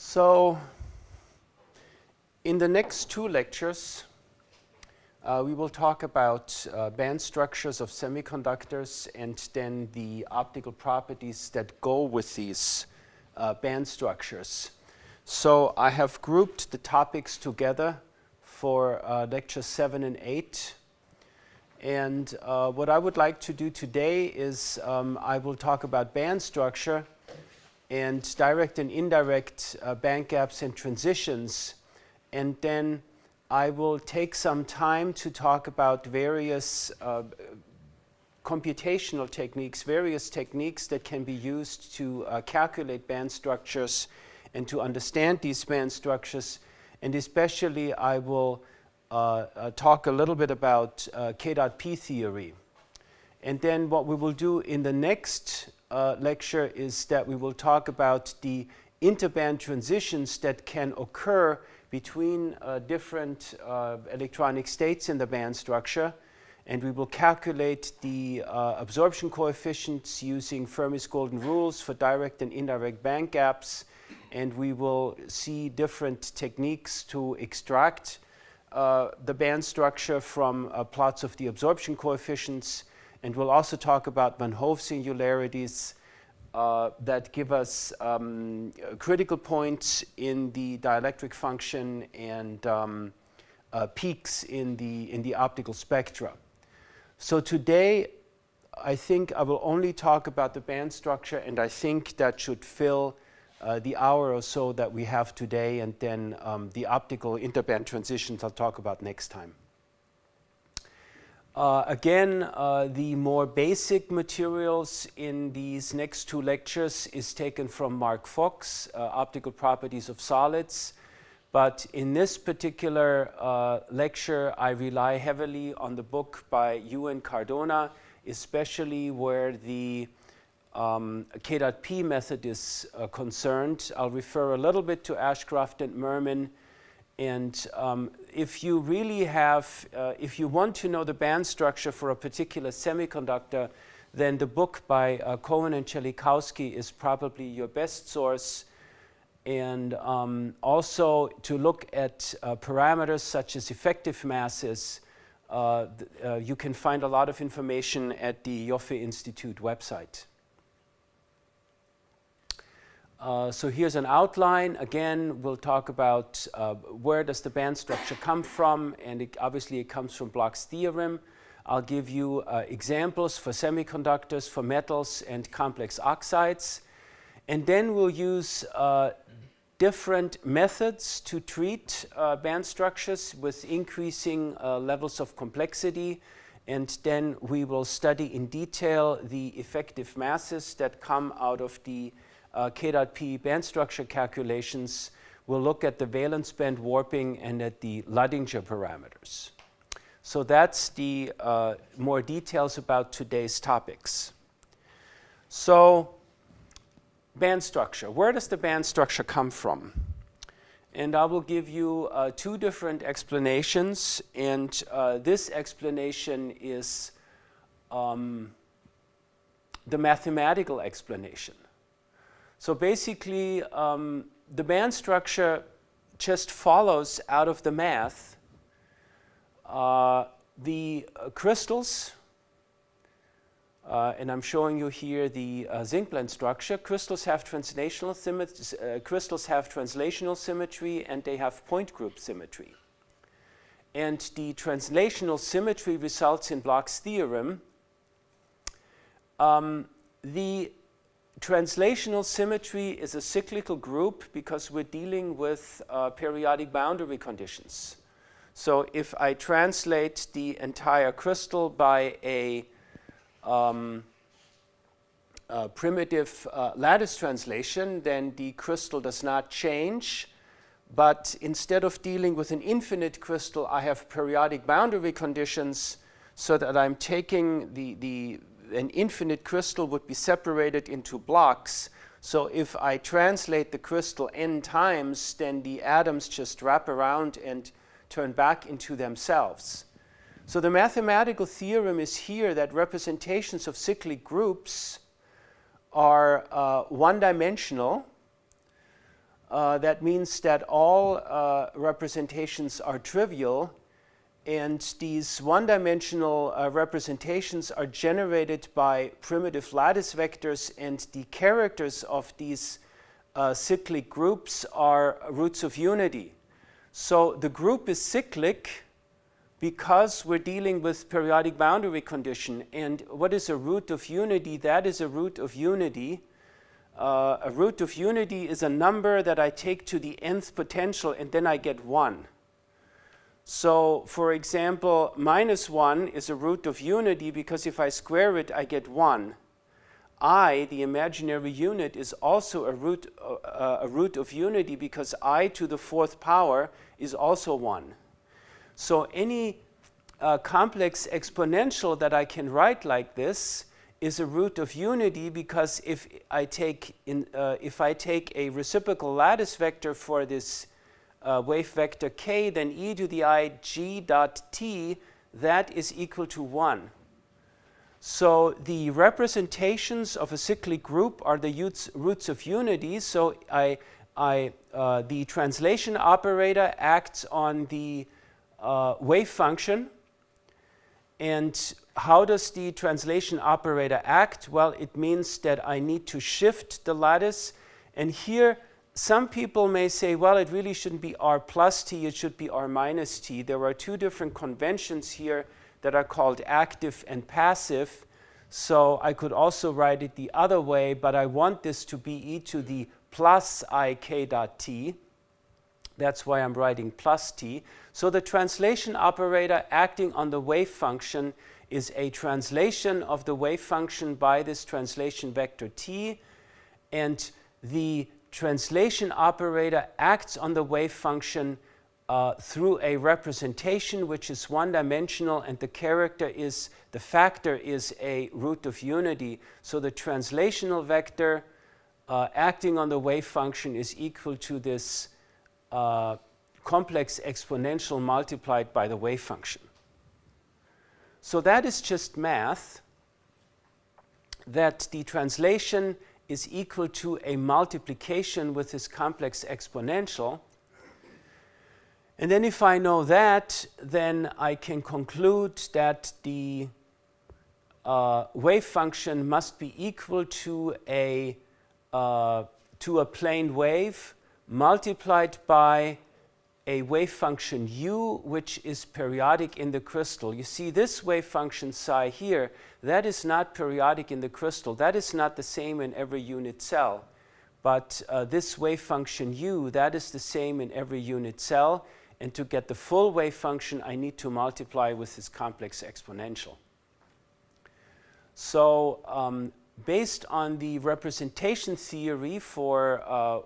So in the next two lectures, uh, we will talk about uh, band structures of semiconductors and then the optical properties that go with these uh, band structures. So I have grouped the topics together for uh, lecture 7 and 8. And uh, what I would like to do today is um, I will talk about band structure and direct and indirect uh, band gaps and transitions. And then I will take some time to talk about various uh, computational techniques, various techniques that can be used to uh, calculate band structures and to understand these band structures. And especially I will uh, uh talk a little bit about uh, K theory. And then what we will do in the next uh, lecture is that we will talk about the interband transitions that can occur between uh, different uh, electronic states in the band structure. And we will calculate the uh, absorption coefficients using Fermi's golden rules for direct and indirect band gaps. And we will see different techniques to extract uh, the band structure from uh, plots of the absorption coefficients. And we'll also talk about Van Hove singularities uh, that give us um, critical points in the dielectric function and um, uh, peaks in the, in the optical spectra. So today, I think I will only talk about the band structure, and I think that should fill uh, the hour or so that we have today, and then um, the optical interband transitions I'll talk about next time. Uh, again, uh, the more basic materials in these next two lectures is taken from Mark Fox, uh, Optical Properties of Solids. But in this particular uh, lecture, I rely heavily on the book by Yu and Cardona, especially where the um, K.P method is uh, concerned. I'll refer a little bit to Ashcroft and Mermin and um, if you really have, uh, if you want to know the band structure for a particular semiconductor, then the book by uh, Cohen and Chelikowsky is probably your best source. And um, also to look at uh, parameters such as effective masses, uh, uh, you can find a lot of information at the Ioffe Institute website. Uh, so here's an outline. Again, we'll talk about uh, where does the band structure come from, and it, obviously it comes from Bloch's theorem. I'll give you uh, examples for semiconductors, for metals, and complex oxides. And then we'll use uh, different methods to treat uh, band structures with increasing levels of complexity. And then we will study in detail the effective masses that come out of the uh, K.P band structure calculations, we'll look at the valence band warping and at the Luttinger parameters. So that's the uh, more details about today's topics. So band structure, where does the band structure come from? And I will give you uh, two different explanations, and uh, this explanation is um, the mathematical explanation. So basically, um, the band structure just follows out of the math. Uh, the uh, crystals, uh, and I'm showing you here the uh, zinc blende structure. Crystals have translational symmetry, uh, crystals have translational symmetry and they have point group symmetry. And the translational symmetry results in Bloch's theorem. Um, the Translational symmetry is a cyclical group because we're dealing with uh, periodic boundary conditions. So if I translate the entire crystal by a, um, a primitive uh, lattice translation, then the crystal does not change. But instead of dealing with an infinite crystal, I have periodic boundary conditions so that I'm taking the, the an infinite crystal would be separated into blocks. So if I translate the crystal n times, then the atoms just wrap around and turn back into themselves. So the mathematical theorem is here that representations of cyclic groups are uh, one-dimensional Uh, that means that all uh, representations are trivial and these one-dimensional uh, representations are generated by primitive lattice vectors and the characters of these uh, cyclic groups are roots of unity. So the group is cyclic because we're dealing with periodic boundary condition. And what is a root of unity? That is a root of unity. Uh, a root of unity is a number that I take to the nth potential and then I get 1. So for example, minus 1 is a root of unity because if I square it, I get 1. i, the imaginary unit, is also a root, uh, a root of unity because i to the fourth power is also 1. So any uh, complex exponential that I can write like this is a root of unity because if I take, in, uh, if I take a reciprocal lattice vector for this uh, wave vector k, then e to the i g dot t, that is equal to 1. So the representations of a cyclic group are the roots of unity. So I, I, uh, the translation operator acts on the uh, wave function. And how does the translation operator act? Well, it means that I need to shift the lattice. And here some people may say, well, it really shouldn't be r plus t, it should be r minus t. There are two different conventions here that are called active and passive. So I could also write it the other way, but I want this to be e to the plus i k dot t. That's why I'm writing plus t. So the translation operator acting on the wave function is a translation of the wave function by this translation vector t. And the translation operator acts on the wave function uh, through a representation which is one-dimensional and the character is, the factor is a root of unity. So the translational vector uh, acting on the wave function is equal to this uh, complex exponential multiplied by the wave function. So that is just math that the translation is equal to a multiplication with this complex exponential. And then if I know that, then I can conclude that the uh, wave function must be equal to a, uh, to a plane wave multiplied by a wave function u, which is periodic in the crystal. You see this wave function psi here, that is not periodic in the crystal. That is not the same in every unit cell. But uh, this wave function u, that is the same in every unit cell. And to get the full wave function, I need to multiply with this complex exponential. So um, based on the representation theory for uh,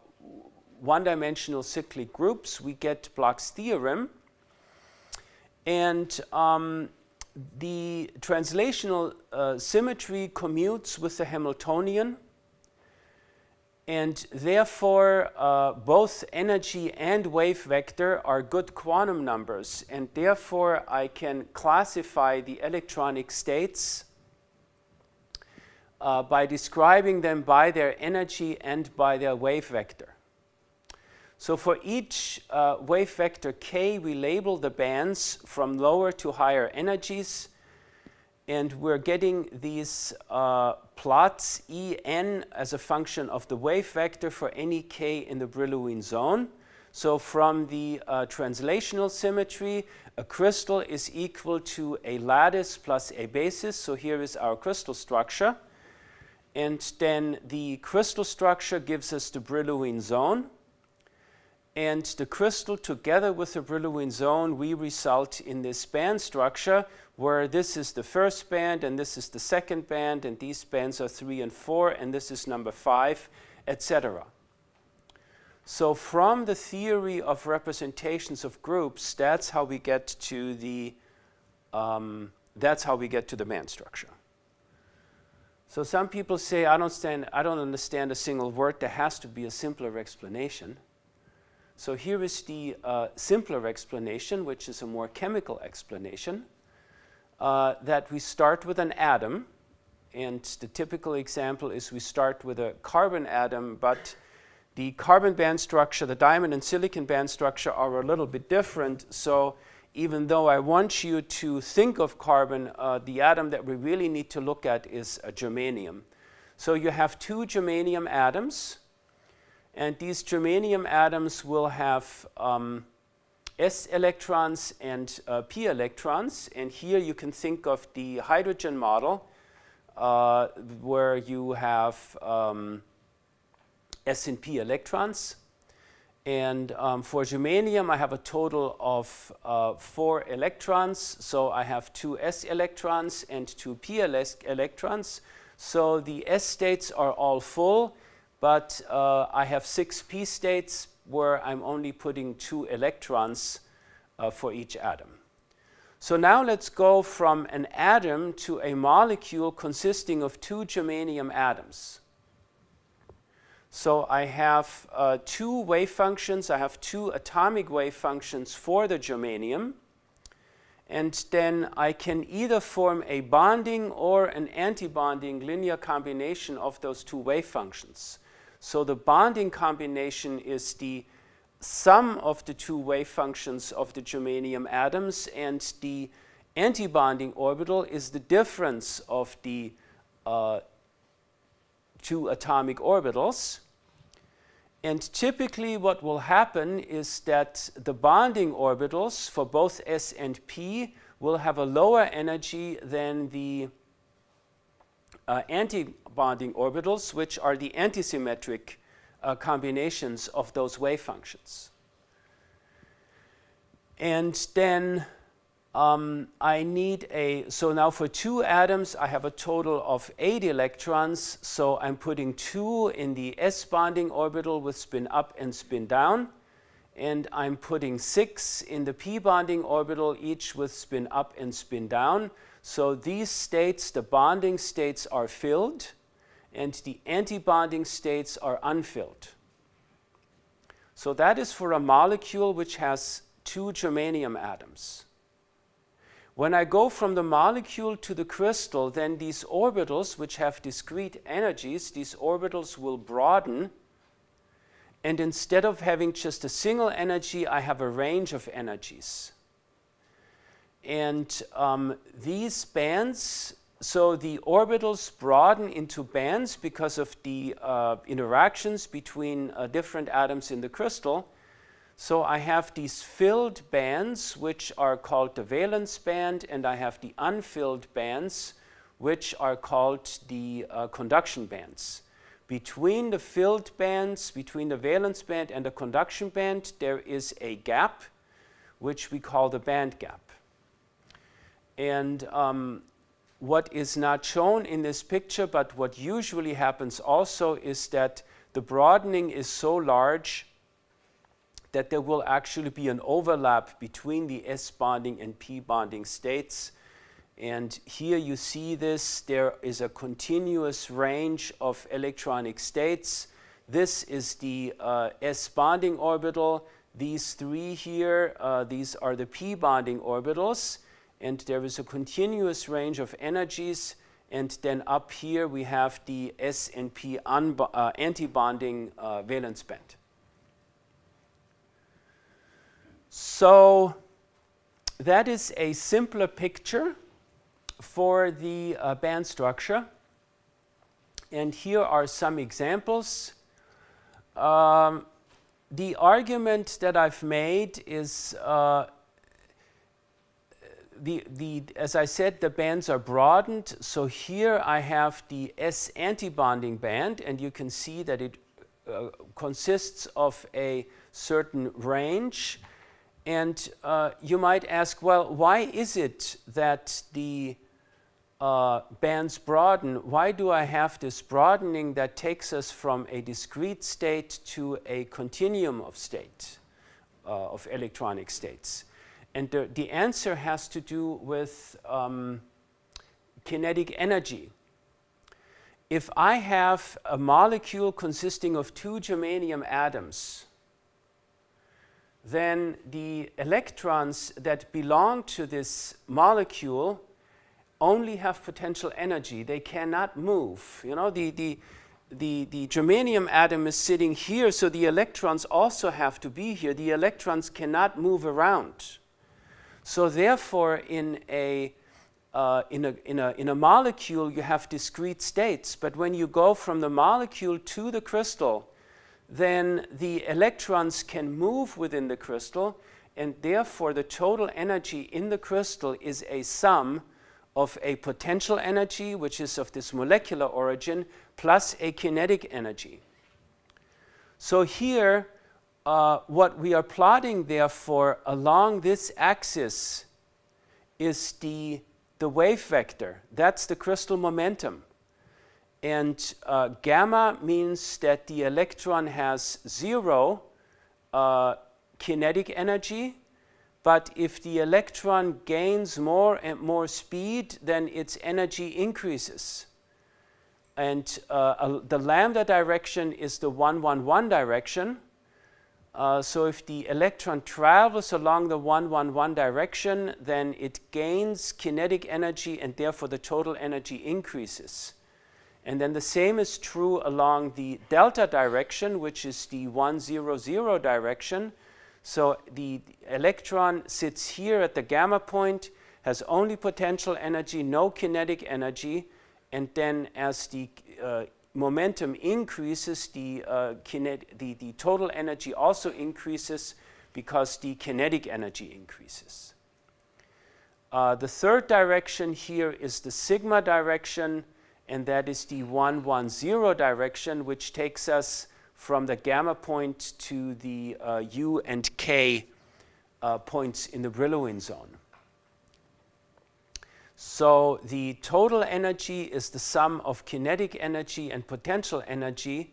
one-dimensional cyclic groups, we get Bloch's theorem. And um, the translational uh, symmetry commutes with the Hamiltonian. And therefore, uh, both energy and wave vector are good quantum numbers. And therefore, I can classify the electronic states uh, by describing them by their energy and by their wave vector. So for each uh, wave vector k, we label the bands from lower to higher energies. And we're getting these uh, plots En as a function of the wave vector for any k in the Brillouin zone. So from the uh, translational symmetry, a crystal is equal to a lattice plus a basis. So here is our crystal structure. And then the crystal structure gives us the Brillouin zone. And the crystal together with the Brillouin zone, we result in this band structure where this is the first band and this is the second band and these bands are three and four and this is number five, etc. So from the theory of representations of groups, that's how we get to the, um, that's how we get to the band structure. So some people say, I don't, stand, I don't understand a single word, there has to be a simpler explanation. So here is the uh, simpler explanation, which is a more chemical explanation, uh, that we start with an atom. And the typical example is we start with a carbon atom, but the carbon band structure, the diamond and silicon band structure are a little bit different. So even though I want you to think of carbon, uh, the atom that we really need to look at is a germanium. So you have two germanium atoms, and these germanium atoms will have um, s electrons and uh, p electrons. And here you can think of the hydrogen model, uh, where you have um, s and p electrons. And um, for germanium, I have a total of uh, four electrons. So I have two s electrons and two p electrons. So the s states are all full, but uh, I have six p states where I'm only putting two electrons uh, for each atom. So now let's go from an atom to a molecule consisting of two germanium atoms. So I have uh, two wave functions. I have two atomic wave functions for the germanium. And then I can either form a bonding or an antibonding linear combination of those two wave functions. So the bonding combination is the sum of the two wave functions of the germanium atoms and the antibonding orbital is the difference of the uh, two atomic orbitals. And typically what will happen is that the bonding orbitals for both s and p will have a lower energy than the uh, anti-bonding orbitals, which are the antisymmetric uh, combinations of those wave functions. And then um, I need a, so now for two atoms, I have a total of eight electrons. So I'm putting two in the s bonding orbital with spin up and spin down. And I'm putting six in the p bonding orbital, each with spin up and spin down. So these states, the bonding states are filled and the antibonding states are unfilled. So that is for a molecule which has two germanium atoms. When I go from the molecule to the crystal, then these orbitals, which have discrete energies, these orbitals will broaden. And instead of having just a single energy, I have a range of energies. And um, these bands, so the orbitals broaden into bands because of the uh, interactions between uh, different atoms in the crystal. So I have these filled bands, which are called the valence band, and I have the unfilled bands, which are called the uh, conduction bands. Between the filled bands, between the valence band and the conduction band, there is a gap, which we call the band gap. And um, what is not shown in this picture, but what usually happens also is that the broadening is so large that there will actually be an overlap between the S bonding and P bonding states. And here you see this, there is a continuous range of electronic states. This is the uh, S bonding orbital. These three here, uh, these are the P bonding orbitals. And there is a continuous range of energies. And then up here we have the S and P uh, antibonding uh, valence band. So that is a simpler picture for the uh, band structure. And here are some examples. Um, the argument that I've made is uh, the, the, as I said, the bands are broadened. So here I have the S antibonding band, and you can see that it uh, consists of a certain range and uh, you might ask, well, why is it that the uh, bands broaden? Why do I have this broadening that takes us from a discrete state to a continuum of state, uh, of electronic states? And the, the answer has to do with um, kinetic energy. If I have a molecule consisting of two germanium atoms, then the electrons that belong to this molecule only have potential energy. They cannot move. You know, the, the, the, the germanium atom is sitting here, so the electrons also have to be here. The electrons cannot move around. So therefore, in a, uh, in, a, in, a, in a molecule, you have discrete states. But when you go from the molecule to the crystal, then the electrons can move within the crystal, and therefore the total energy in the crystal is a sum of a potential energy, which is of this molecular origin, plus a kinetic energy. So here, uh, what we are plotting therefore along this axis is the, the wave vector. That's the crystal momentum. And uh, gamma means that the electron has zero uh, kinetic energy but if the electron gains more and more speed, then its energy increases. And uh, the lambda direction is the 111 direction. Uh, so if the electron travels along the 111 direction, then it gains kinetic energy and therefore the total energy increases. And then the same is true along the delta direction, which is the 100 direction. So the electron sits here at the gamma point, has only potential energy, no kinetic energy, and then as the uh, momentum increases, the, uh, the, the total energy also increases because the kinetic energy increases. Uh, the third direction here is the sigma direction, and that is the 110 direction, which takes us from the gamma point to the uh, U and K uh, points in the Brillouin zone. So the total energy is the sum of kinetic energy and potential energy.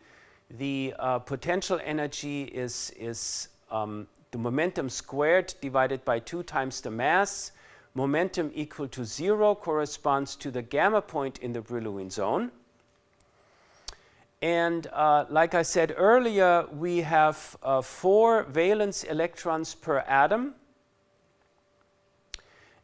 The uh, potential energy is, is um, the momentum squared divided by 2 times the mass. Momentum equal to 0 corresponds to the gamma point in the Brillouin zone. And uh, like I said earlier, we have uh, four valence electrons per atom.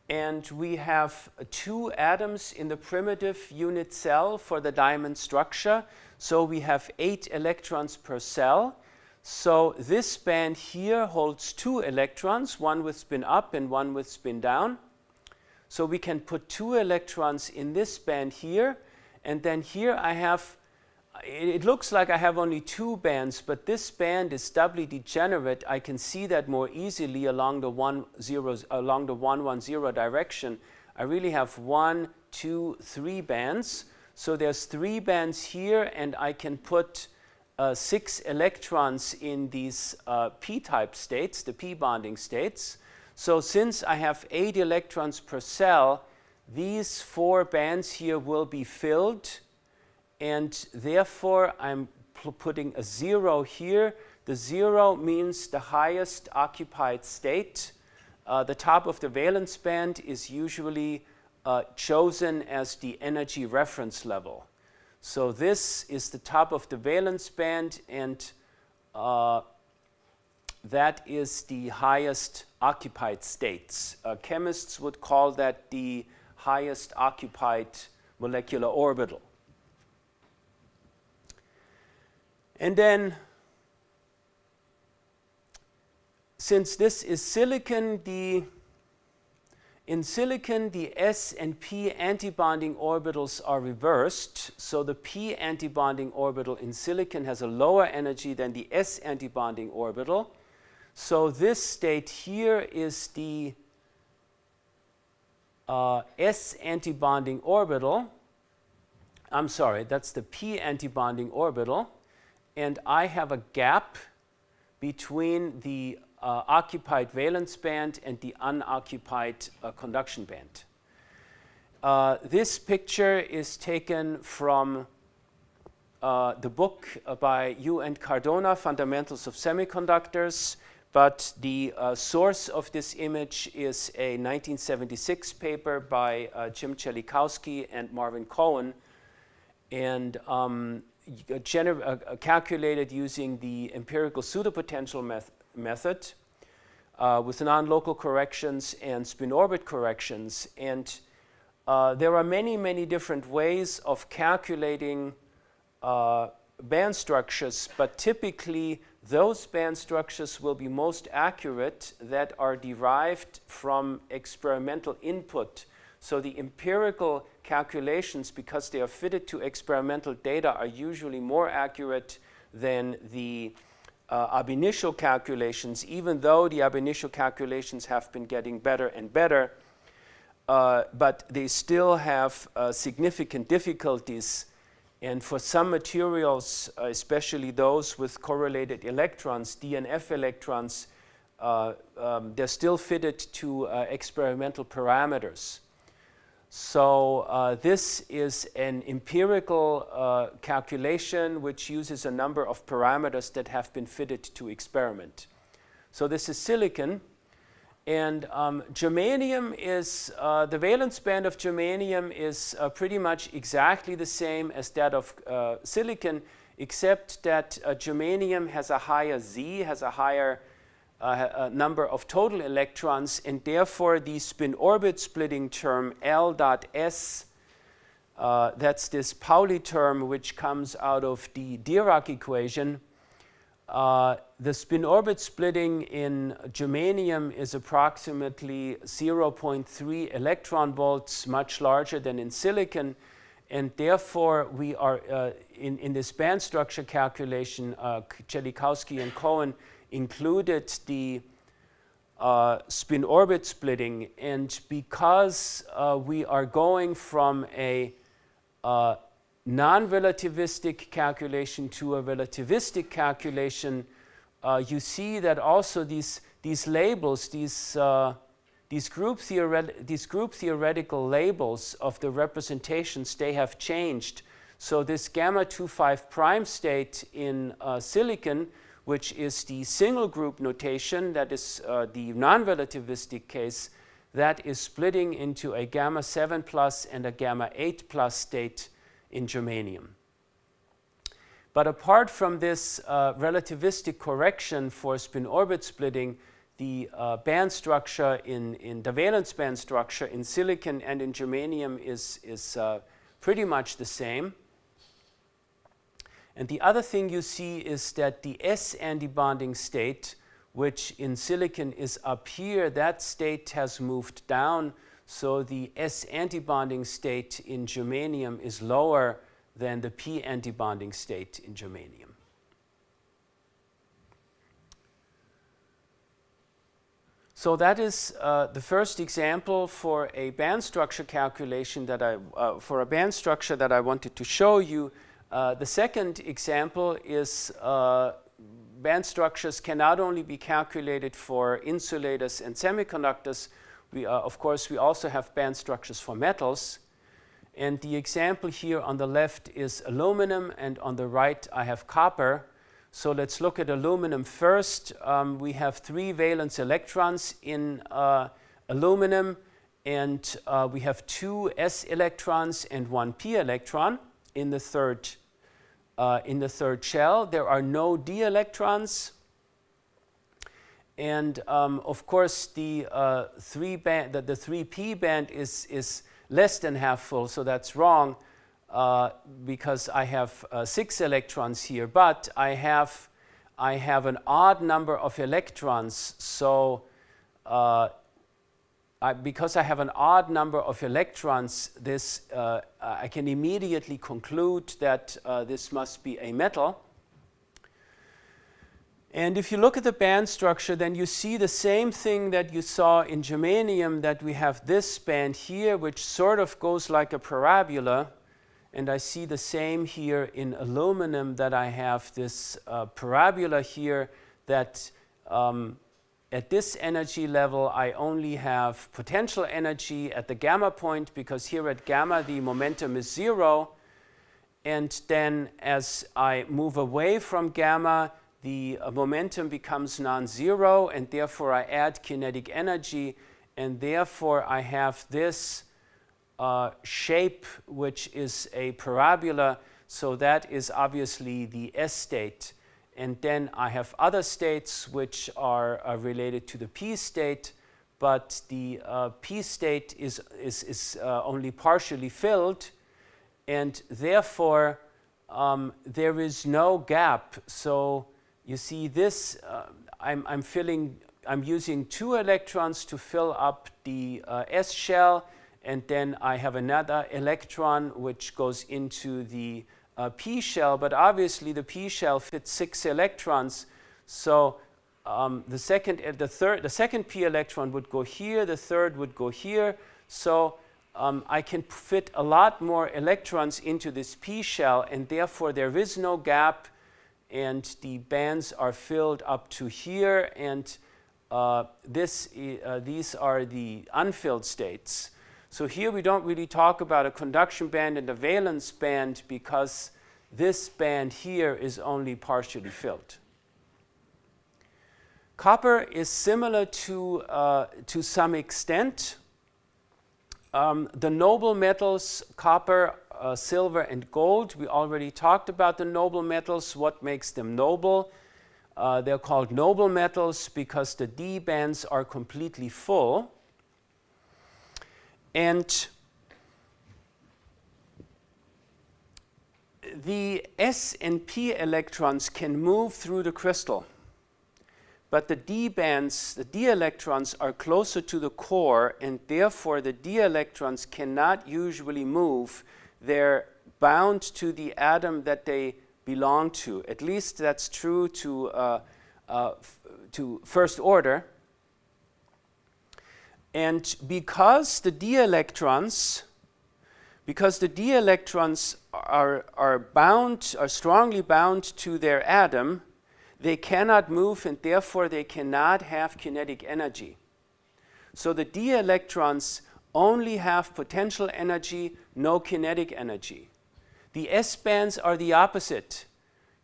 And we have two atoms in the primitive unit cell for the diamond structure. So we have eight electrons per cell. So this band here holds two electrons, one with spin up and one with spin down. So we can put two electrons in this band here. And then here I have it looks like I have only two bands, but this band is doubly degenerate. I can see that more easily along the one zero, along the one one zero direction. I really have one, two, three bands. So there's three bands here, and I can put uh, six electrons in these uh, p-type states, the p-bonding states. So since I have eight electrons per cell, these four bands here will be filled and therefore I'm putting a zero here. The zero means the highest occupied state. Uh, the top of the valence band is usually uh, chosen as the energy reference level. So this is the top of the valence band and uh, that is the highest occupied states. Uh, chemists would call that the highest occupied molecular orbital. And then, since this is silicon, the in silicon, the s and p antibonding orbitals are reversed. So the p antibonding orbital in silicon has a lower energy than the s antibonding orbital. So this state here is the uh, s antibonding orbital. I'm sorry, that's the p antibonding orbital and I have a gap between the uh, occupied valence band and the unoccupied uh, conduction band. Uh, this picture is taken from uh, the book by Yu and Cardona, Fundamentals of Semiconductors, but the uh, source of this image is a 1976 paper by uh, Jim Chelikowsky and Marvin Cohen. And um, calculated using the empirical pseudopotential meth method uh, with non-local corrections and spin orbit corrections. And uh, there are many, many different ways of calculating uh, band structures, but typically those band structures will be most accurate that are derived from experimental input. So the empirical calculations, because they are fitted to experimental data, are usually more accurate than the uh, ab initio calculations, even though the ab initio calculations have been getting better and better. Uh, but they still have uh, significant difficulties. And for some materials, uh, especially those with correlated electrons, DNF electrons, uh, um, they're still fitted to uh, experimental parameters. So uh, this is an empirical uh, calculation which uses a number of parameters that have been fitted to experiment. So this is silicon. And um, germanium is, uh, the valence band of germanium is uh, pretty much exactly the same as that of uh, silicon, except that uh, germanium has a higher Z, has a higher uh, number of total electrons, and therefore the spin orbit splitting term L dot S, uh, that's this Pauli term which comes out of the Dirac equation, uh, the spin orbit splitting in germanium is approximately 0.3 electron volts, much larger than in silicon. And therefore, we are uh, in, in this band structure calculation, uh, Chelikowsky and Cohen included the uh, spin orbit splitting. And because uh, we are going from a uh, non-relativistic calculation to a relativistic calculation, uh, you see that also these, these labels, these, uh, these, group these group theoretical labels of the representations, they have changed. So this gamma 25 prime state in uh, silicon, which is the single group notation, that is uh, the non-relativistic case, that is splitting into a gamma 7 plus and a gamma 8 plus state in germanium. But apart from this uh, relativistic correction for spin orbit splitting, the uh, band structure in, in the valence band structure in silicon and in germanium is, is uh, pretty much the same. And the other thing you see is that the S antibonding state, which in silicon is up here, that state has moved down so the S antibonding state in germanium is lower than the P antibonding state in germanium. So that is uh, the first example for a band structure calculation that I, uh, for a band structure that I wanted to show you. Uh, the second example is uh, band structures can not only be calculated for insulators and semiconductors, we, uh, of course, we also have band structures for metals. And the example here on the left is aluminum, and on the right I have copper. So let's look at aluminum first. Um, we have three valence electrons in uh, aluminum, and uh, we have two s electrons and one p electron in the third uh, in the third shell. There are no d electrons and um, of course, the, uh, three band, the, the 3p band is, is less than half full, so that's wrong uh, because I have uh, six electrons here, but I have, I have an odd number of electrons, so uh, I, because I have an odd number of electrons, this, uh, I can immediately conclude that uh, this must be a metal. And if you look at the band structure, then you see the same thing that you saw in germanium, that we have this band here, which sort of goes like a parabola. And I see the same here in aluminum, that I have this uh, parabola here that um, at this energy level, I only have potential energy at the gamma point, because here at gamma, the momentum is zero. And then as I move away from gamma, the uh, momentum becomes non-zero and therefore I add kinetic energy. And therefore I have this uh, shape which is a parabola. So that is obviously the S state and then I have other states which are uh, related to the P state but the uh, P state is, is, is uh, only partially filled and therefore um, there is no gap. So you see this, uh, I'm, I'm filling, I'm using two electrons to fill up the uh, S shell and then I have another electron which goes into the uh, p shell, but obviously the p shell fits six electrons, so um, the second, uh, the third, the second p electron would go here, the third would go here, so um, I can fit a lot more electrons into this p shell, and therefore there is no gap, and the bands are filled up to here, and uh, this, uh, these are the unfilled states. So here we don't really talk about a conduction band and a valence band because this band here is only partially filled. Copper is similar to, uh, to some extent. Um, the noble metals, copper, uh, silver, and gold, we already talked about the noble metals, what makes them noble. Uh, they're called noble metals because the D bands are completely full. And the S and P electrons can move through the crystal, but the D bands, the D electrons are closer to the core and therefore the D electrons cannot usually move. They're bound to the atom that they belong to. At least that's true to, uh, uh, to first order. And because the d electrons, because the d electrons are, are bound, are strongly bound to their atom, they cannot move and therefore they cannot have kinetic energy. So the d electrons only have potential energy, no kinetic energy. The S bands are the opposite.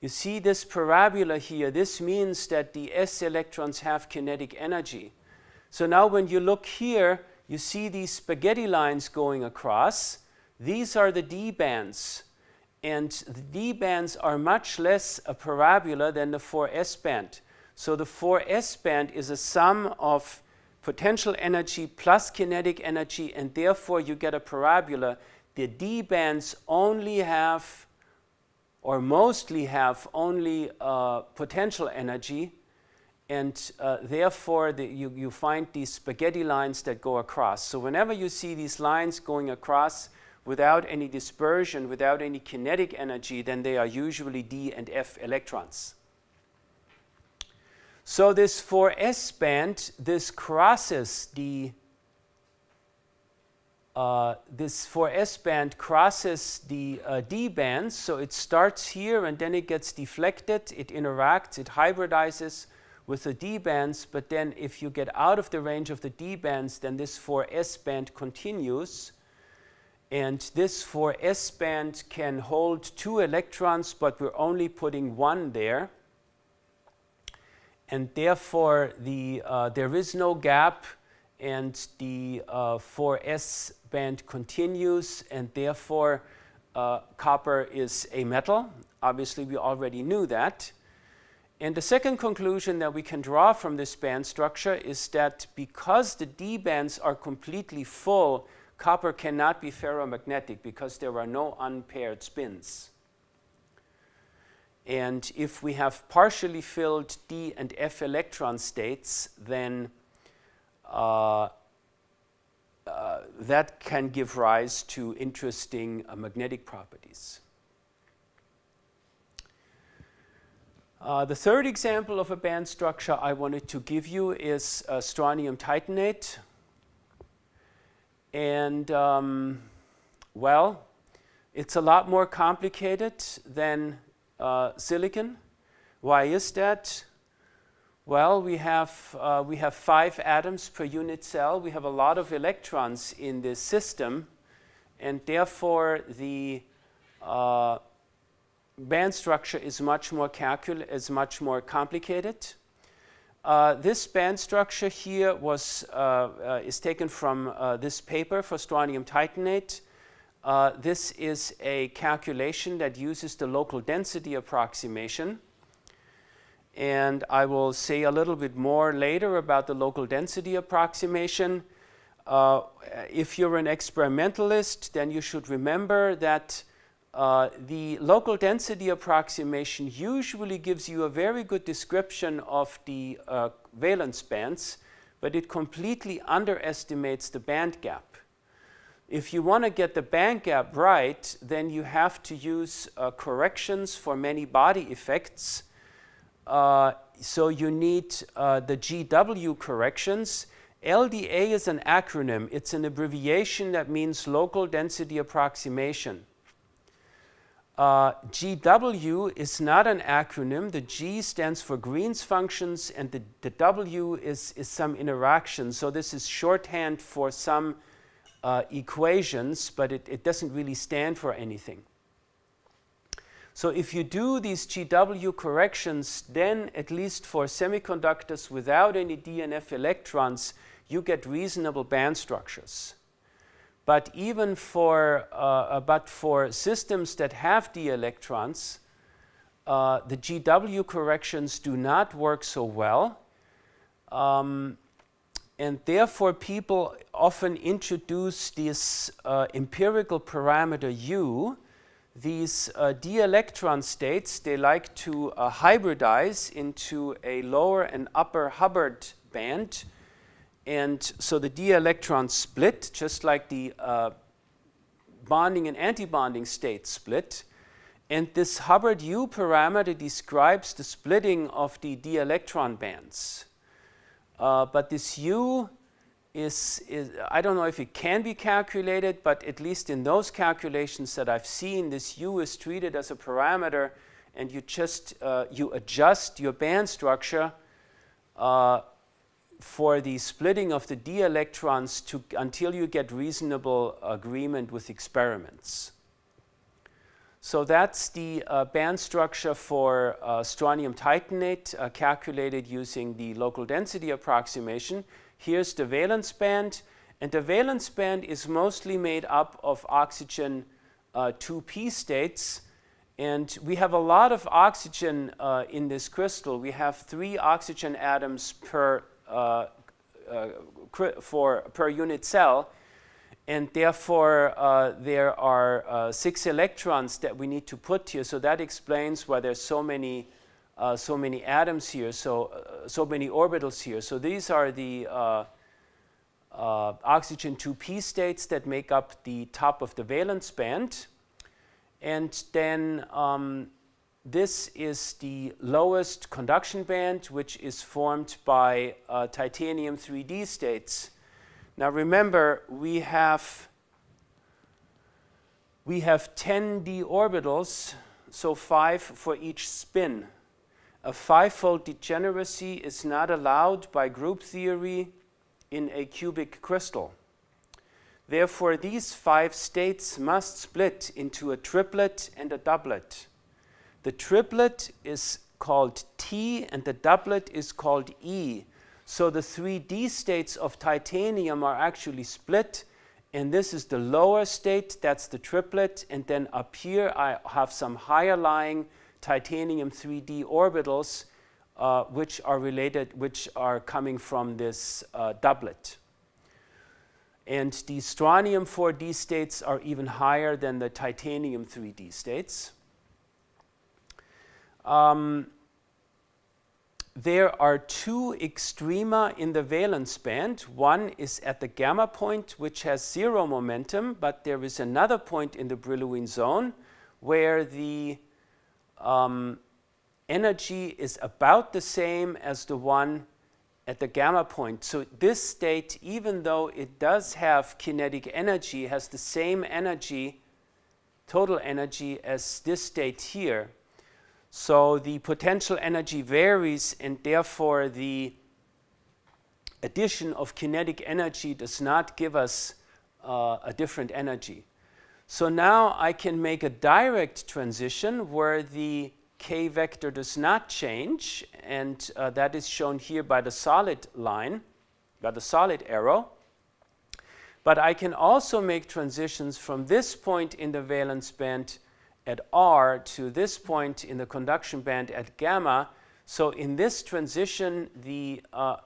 You see this parabola here, this means that the S electrons have kinetic energy. So now when you look here, you see these spaghetti lines going across. These are the D bands. And the D bands are much less a parabola than the 4S band. So the 4S band is a sum of potential energy plus kinetic energy, and therefore you get a parabola. The D bands only have, or mostly have, only uh, potential energy, and uh, therefore the, you, you find these spaghetti lines that go across. So whenever you see these lines going across without any dispersion, without any kinetic energy, then they are usually D and F electrons. So this 4s band, this crosses the uh, this 4s band crosses the uh, d bands, so it starts here and then it gets deflected, it interacts, it hybridizes with the D bands, but then if you get out of the range of the D bands, then this 4S band continues. And this 4S band can hold two electrons, but we're only putting one there. And therefore, the, uh, there is no gap, and the uh, 4S band continues, and therefore, uh, copper is a metal. Obviously, we already knew that. And the second conclusion that we can draw from this band structure is that because the D bands are completely full, copper cannot be ferromagnetic because there are no unpaired spins. And if we have partially filled D and F electron states, then uh, uh, that can give rise to interesting uh, magnetic properties. Uh, the third example of a band structure I wanted to give you is uh, strontium titanate. And um, well, it's a lot more complicated than uh, silicon. Why is that? Well, we have, uh, we have five atoms per unit cell. We have a lot of electrons in this system. And therefore, the uh, band structure is much more calcul is much more complicated. Uh, this band structure here was, uh, uh, is taken from uh, this paper for strontium titanate. This is a calculation that uses the local density approximation. And I will say a little bit more later about the local density approximation. Uh, if you're an experimentalist, then you should remember that uh, the local density approximation usually gives you a very good description of the uh, valence bands, but it completely underestimates the band gap. If you want to get the band gap right, then you have to use uh, corrections for many body effects. Uh, so you need uh, the GW corrections. LDA is an acronym. It's an abbreviation that means local density approximation. Uh, GW is not an acronym. The G stands for Green's functions and the, the W is, is some interaction. So this is shorthand for some uh, equations, but it, it doesn't really stand for anything. So if you do these GW corrections, then at least for semiconductors without any DNF electrons, you get reasonable band structures. But even for, uh, uh but for systems that have d electrons, uh, the GW corrections do not work so well. Um, and therefore people often introduce this uh, empirical parameter u, these uh, d-electron states, they like to uh, hybridize into a lower and upper Hubbard band. And so the d-electron split, just like the uh, bonding and antibonding states split. And this Hubbard U parameter describes the splitting of the d-electron bands. Uh, but this u is, is, I don't know if it can be calculated, but at least in those calculations that I've seen, this u is treated as a parameter and you just, uh, you adjust your band structure uh, for the splitting of the d electrons to, until you get reasonable agreement with experiments. So that's the uh, band structure for uh, strontium titanate uh, calculated using the local density approximation. Here's the valence band, and the valence band is mostly made up of oxygen 2p uh, states, and we have a lot of oxygen uh, in this crystal. We have three oxygen atoms per, uh, for, per unit cell, and therefore uh, there are uh, six electrons that we need to put here. So that explains why there's so many, uh, so many atoms here, so, uh, so many orbitals here. So these are the uh, uh, oxygen 2p states that make up the top of the valence band. And then um, this is the lowest conduction band, which is formed by uh, titanium 3d states. Now remember, we have, we have 10 d orbitals, so 5 for each spin. A five-fold degeneracy is not allowed by group theory in a cubic crystal. Therefore, these five states must split into a triplet and a doublet. The triplet is called T and the doublet is called E so the three d states of titanium are actually split and this is the lower state, that's the triplet, and then up here I have some higher lying titanium 3d orbitals uh, which are related, which are coming from this uh, doublet. And the strontium 4d states are even higher than the titanium 3d states. Um, there are two extrema in the valence band. One is at the gamma point, which has zero momentum, but there is another point in the Brillouin zone where the um, energy is about the same as the one at the gamma point. So this state, even though it does have kinetic energy, has the same energy, total energy, as this state here. So the potential energy varies and therefore the addition of kinetic energy does not give us uh, a different energy. So now I can make a direct transition where the k vector does not change and uh, that is shown here by the solid line, by the solid arrow. But I can also make transitions from this point in the valence band at R to this point in the conduction band at gamma. So in this transition, the uh,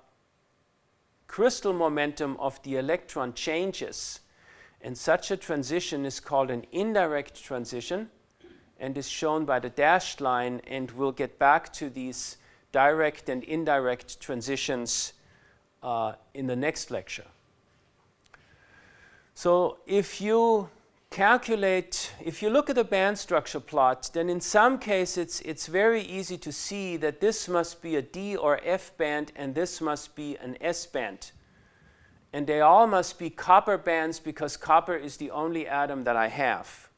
crystal momentum of the electron changes. And such a transition is called an indirect transition and is shown by the dashed line. And we'll get back to these direct and indirect transitions uh, in the next lecture. So if you calculate, if you look at the band structure plot, then in some cases it's, it's very easy to see that this must be a D or F band and this must be an S band. And they all must be copper bands because copper is the only atom that I have.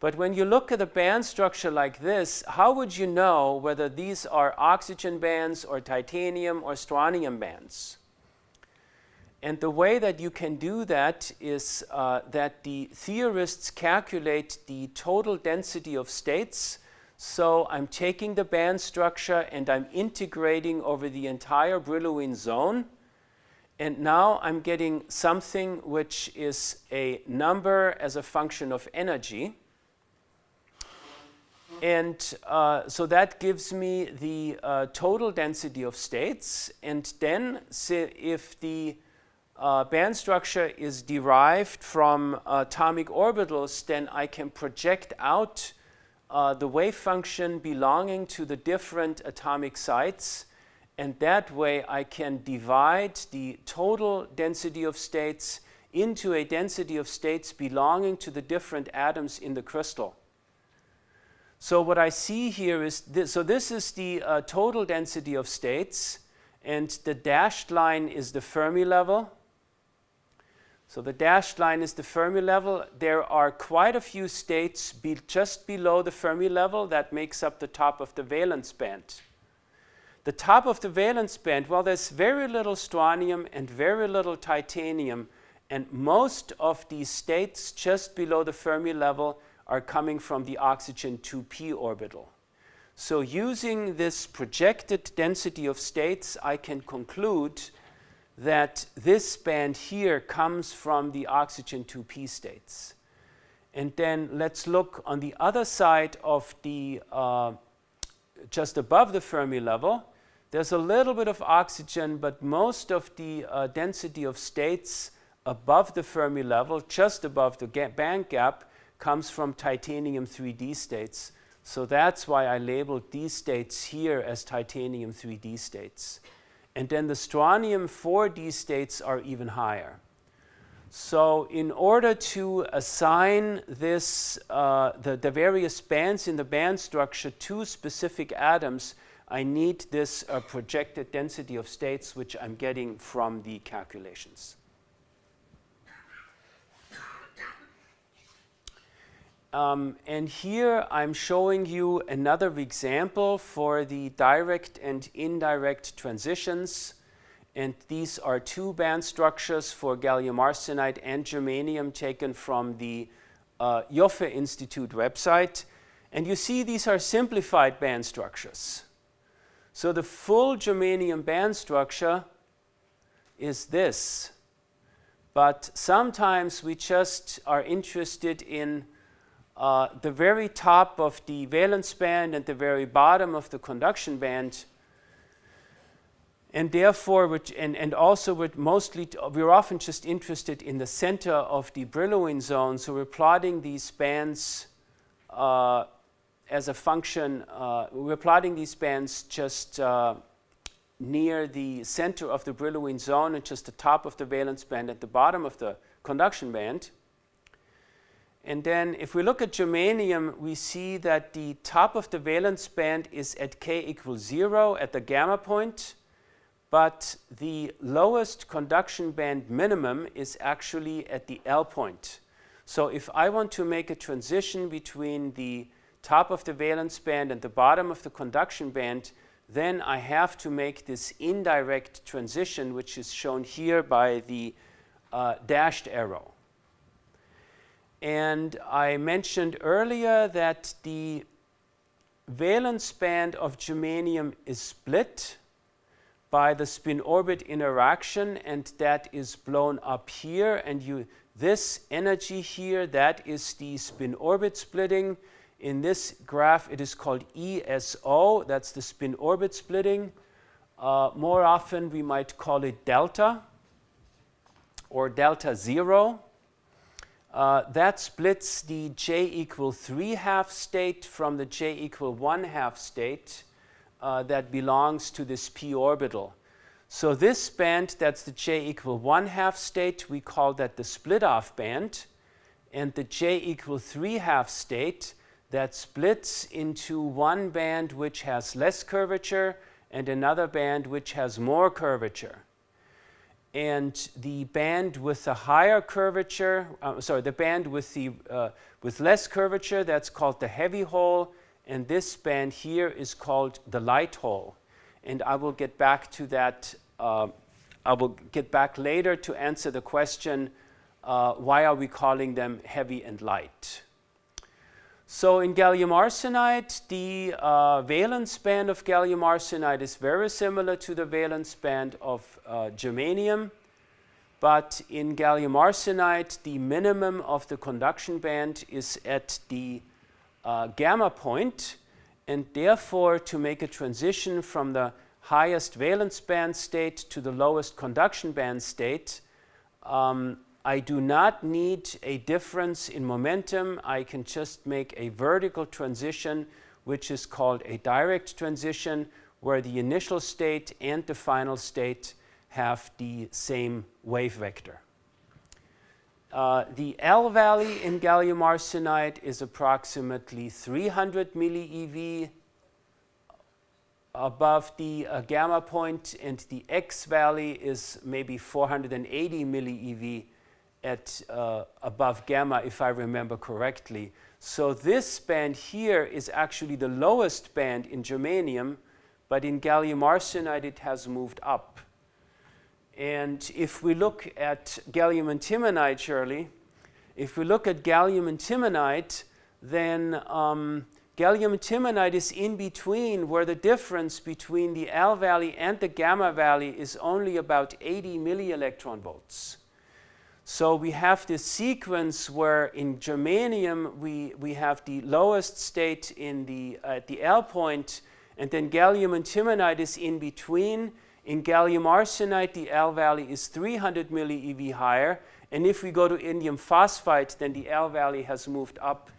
But when you look at a band structure like this, how would you know whether these are oxygen bands or titanium or strontium bands? And the way that you can do that is uh, that the theorists calculate the total density of states. So I'm taking the band structure and I'm integrating over the entire Brillouin zone. And now I'm getting something which is a number as a function of energy. And uh, so that gives me the uh, total density of states. And then if the uh, band structure is derived from atomic orbitals, then I can project out uh, the wave function belonging to the different atomic sites. And that way I can divide the total density of states into a density of states belonging to the different atoms in the crystal. So what I see here is, this, so this is the uh, total density of states, and the dashed line is the Fermi level. So the dashed line is the Fermi level. There are quite a few states be just below the Fermi level that makes up the top of the valence band. The top of the valence band, well, there's very little strontium and very little titanium, and most of these states just below the Fermi level are coming from the oxygen 2p orbital. So using this projected density of states, I can conclude that this band here comes from the oxygen 2p states. And then let's look on the other side of the, uh, just above the Fermi level. There's a little bit of oxygen, but most of the uh, density of states above the Fermi level, just above the band gap, comes from titanium 3D states. So that's why I labeled these states here as titanium 3D states. And then the strontium 4D states are even higher. So in order to assign this, uh, the, the various bands in the band structure to specific atoms, I need this uh, projected density of states, which I'm getting from the calculations. Um, and here I'm showing you another example for the direct and indirect transitions. And these are two band structures for gallium arsenide and germanium taken from the uh, Ioffe Institute website. And you see these are simplified band structures. So the full germanium band structure is this. But sometimes we just are interested in uh, the very top of the valence band and the very bottom of the conduction band. And therefore, which, and, and also we're mostly, we're often just interested in the center of the Brillouin zone. So we're plotting these bands uh, as a function, uh, we're plotting these bands just uh, near the center of the Brillouin zone and just the top of the valence band at the bottom of the conduction band. And then if we look at germanium, we see that the top of the valence band is at k equals 0 at the gamma point, but the lowest conduction band minimum is actually at the L point. So if I want to make a transition between the top of the valence band and the bottom of the conduction band, then I have to make this indirect transition, which is shown here by the uh, dashed arrow. And I mentioned earlier that the valence band of germanium is split by the spin-orbit interaction and that is blown up here. And you this energy here that is the spin-orbit splitting. In this graph it is called ESO that's the spin-orbit splitting. Uh, more often we might call it delta or delta zero uh, that splits the j equal 3 half state from the j equal 1 half state uh, that belongs to this p orbital. So this band, that's the j equal 1 half state, we call that the split off band. And the j equal 3 half state, that splits into one band which has less curvature and another band which has more curvature and the band with the higher curvature, uh, sorry, the band with, the, uh, with less curvature, that's called the heavy hole, and this band here is called the light hole. And I will get back to that, uh, I will get back later to answer the question, uh, why are we calling them heavy and light? So in gallium arsenide, the uh, valence band of gallium arsenide is very similar to the valence band of uh, germanium. But in gallium arsenide, the minimum of the conduction band is at the uh, gamma point, and therefore to make a transition from the highest valence band state to the lowest conduction band state, um, I do not need a difference in momentum. I can just make a vertical transition, which is called a direct transition, where the initial state and the final state have the same wave vector. Uh, the L valley in gallium arsenide is approximately 300 millieV above the uh, gamma point, and the X valley is maybe 480 millieV at uh, above gamma, if I remember correctly. So this band here is actually the lowest band in germanium, but in gallium arsenide it has moved up. And if we look at gallium antimonide, Shirley, if we look at gallium antimonide, then um, gallium antimonide is in between where the difference between the L valley and the gamma valley is only about 80 millielectron volts. So we have this sequence where in germanium we, we have the lowest state in the, at the L point and then gallium antimonide is in between. In gallium arsenide the L valley is 300 millieV higher and if we go to indium phosphide then the L valley has moved up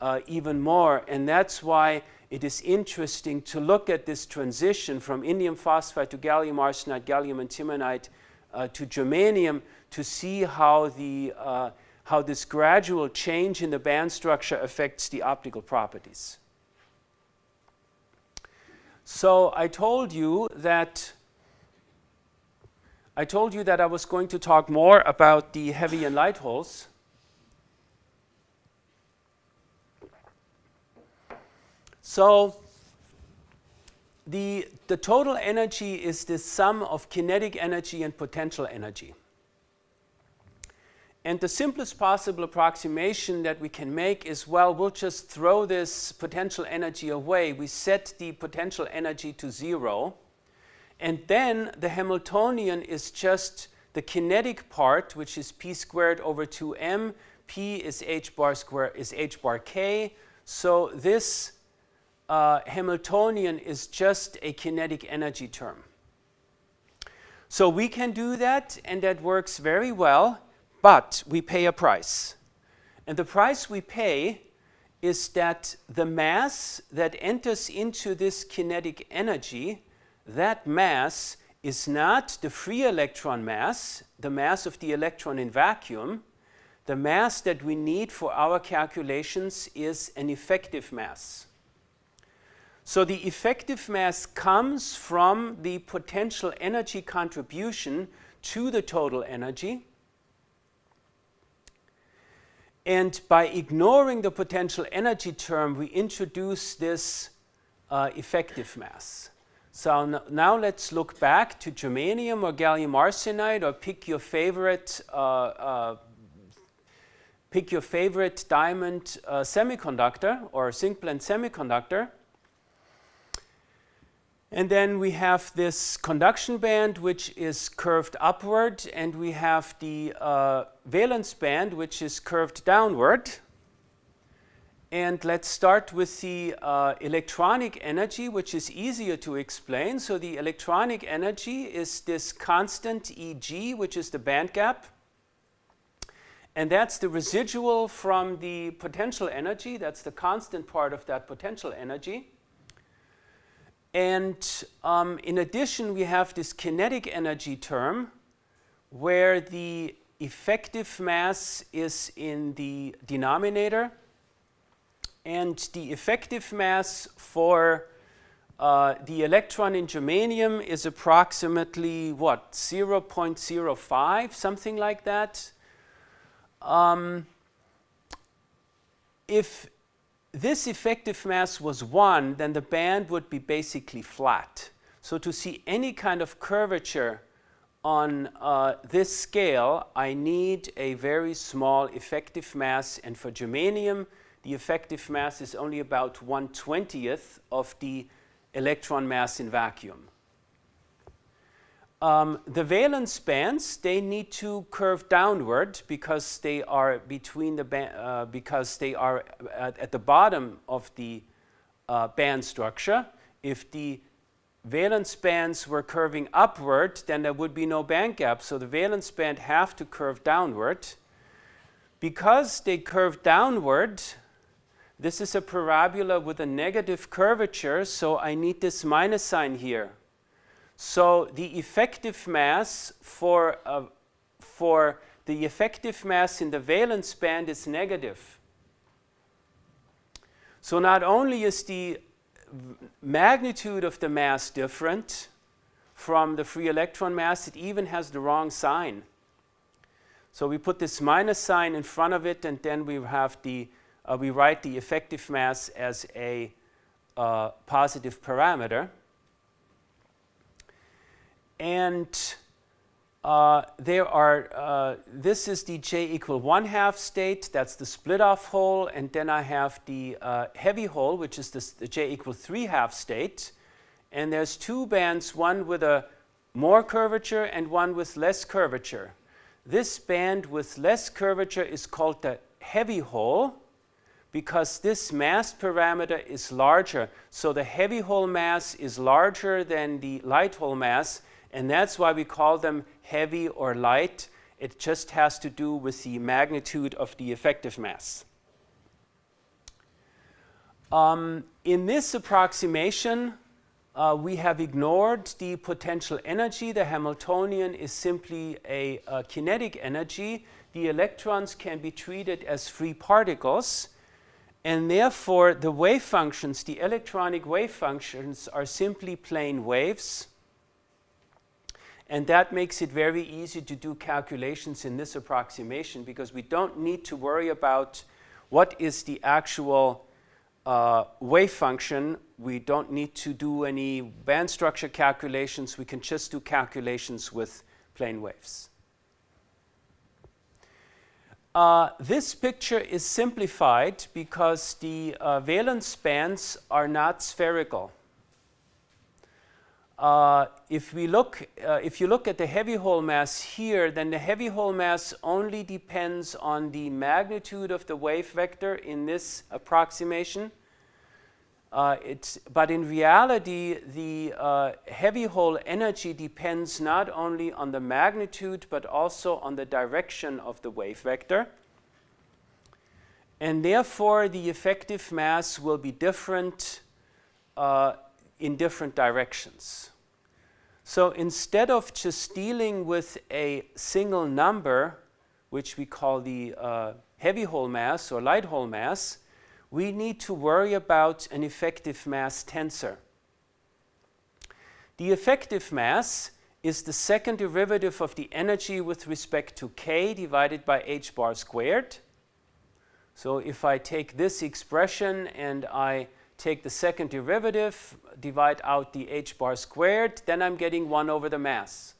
uh, even more and that's why it is interesting to look at this transition from indium phosphide to gallium arsenide, gallium antimonide uh, to germanium to see how, the, uh, how this gradual change in the band structure affects the optical properties. So I told you that I told you that I was going to talk more about the heavy and light holes. So the, the total energy is the sum of kinetic energy and potential energy. And the simplest possible approximation that we can make is, well, we'll just throw this potential energy away. We set the potential energy to zero. And then the Hamiltonian is just the kinetic part, which is p squared over 2m. p is h bar square is h bar k. So this uh, Hamiltonian is just a kinetic energy term. So we can do that, and that works very well but we pay a price. And the price we pay is that the mass that enters into this kinetic energy, that mass is not the free electron mass, the mass of the electron in vacuum. The mass that we need for our calculations is an effective mass. So the effective mass comes from the potential energy contribution to the total energy. And by ignoring the potential energy term, we introduce this uh, effective mass. So now let's look back to germanium or gallium arsenide or pick your favorite, uh, uh, pick your favorite diamond uh, semiconductor or zinc semiconductor. And then we have this conduction band which is curved upward and we have the uh, valence band which is curved downward. And let's start with the uh, electronic energy which is easier to explain. So the electronic energy is this constant Eg which is the band gap. and that's the residual from the potential energy. That's the constant part of that potential energy. And um, in addition, we have this kinetic energy term where the effective mass is in the denominator and the effective mass for uh, the electron in germanium is approximately what 0.05 something like that. Um, if this effective mass was 1 then the band would be basically flat so to see any kind of curvature on uh, this scale I need a very small effective mass and for germanium the effective mass is only about 1 20th of the electron mass in vacuum. Um, the valence bands, they need to curve downward because they are between the uh, because they are at, at, the bottom of the uh, band structure. If the valence bands were curving upward, then there would be no band gap. So the valence band have to curve downward. Because they curve downward, this is a parabola with a negative curvature, so I need this minus sign here. So the effective mass for, uh, for the effective mass in the valence band is negative. So not only is the magnitude of the mass different from the free electron mass, it even has the wrong sign. So we put this minus sign in front of it and then we have the uh, we write the effective mass as a uh, positive parameter. And uh, there are, uh, this is the j equal 1 half state, that's the split off hole, and then I have the uh, heavy hole, which is this, the j equal 3 half state. And there's two bands, one with a more curvature and one with less curvature. This band with less curvature is called the heavy hole, because this mass parameter is larger. So the heavy hole mass is larger than the light hole mass, and that's why we call them heavy or light. It just has to do with the magnitude of the effective mass. Um, in this approximation, uh, we have ignored the potential energy. The Hamiltonian is simply a, a kinetic energy. The electrons can be treated as free particles. And therefore, the wave functions, the electronic wave functions, are simply plane waves. And that makes it very easy to do calculations in this approximation because we don't need to worry about what is the actual uh, wave function. We don't need to do any band structure calculations. We can just do calculations with plane waves. Uh, this picture is simplified because the uh, valence bands are not spherical. Uh, if we look, uh, if you look at the heavy hole mass here, then the heavy hole mass only depends on the magnitude of the wave vector in this approximation. Uh, it's, but in reality, the uh, heavy hole energy depends not only on the magnitude, but also on the direction of the wave vector. And therefore, the effective mass will be different uh, in different directions. So instead of just dealing with a single number, which we call the uh, heavy hole mass or light hole mass, we need to worry about an effective mass tensor. The effective mass is the second derivative of the energy with respect to k divided by h bar squared. So if I take this expression and I take the second derivative, divide out the h bar squared, then I'm getting 1 over the mass.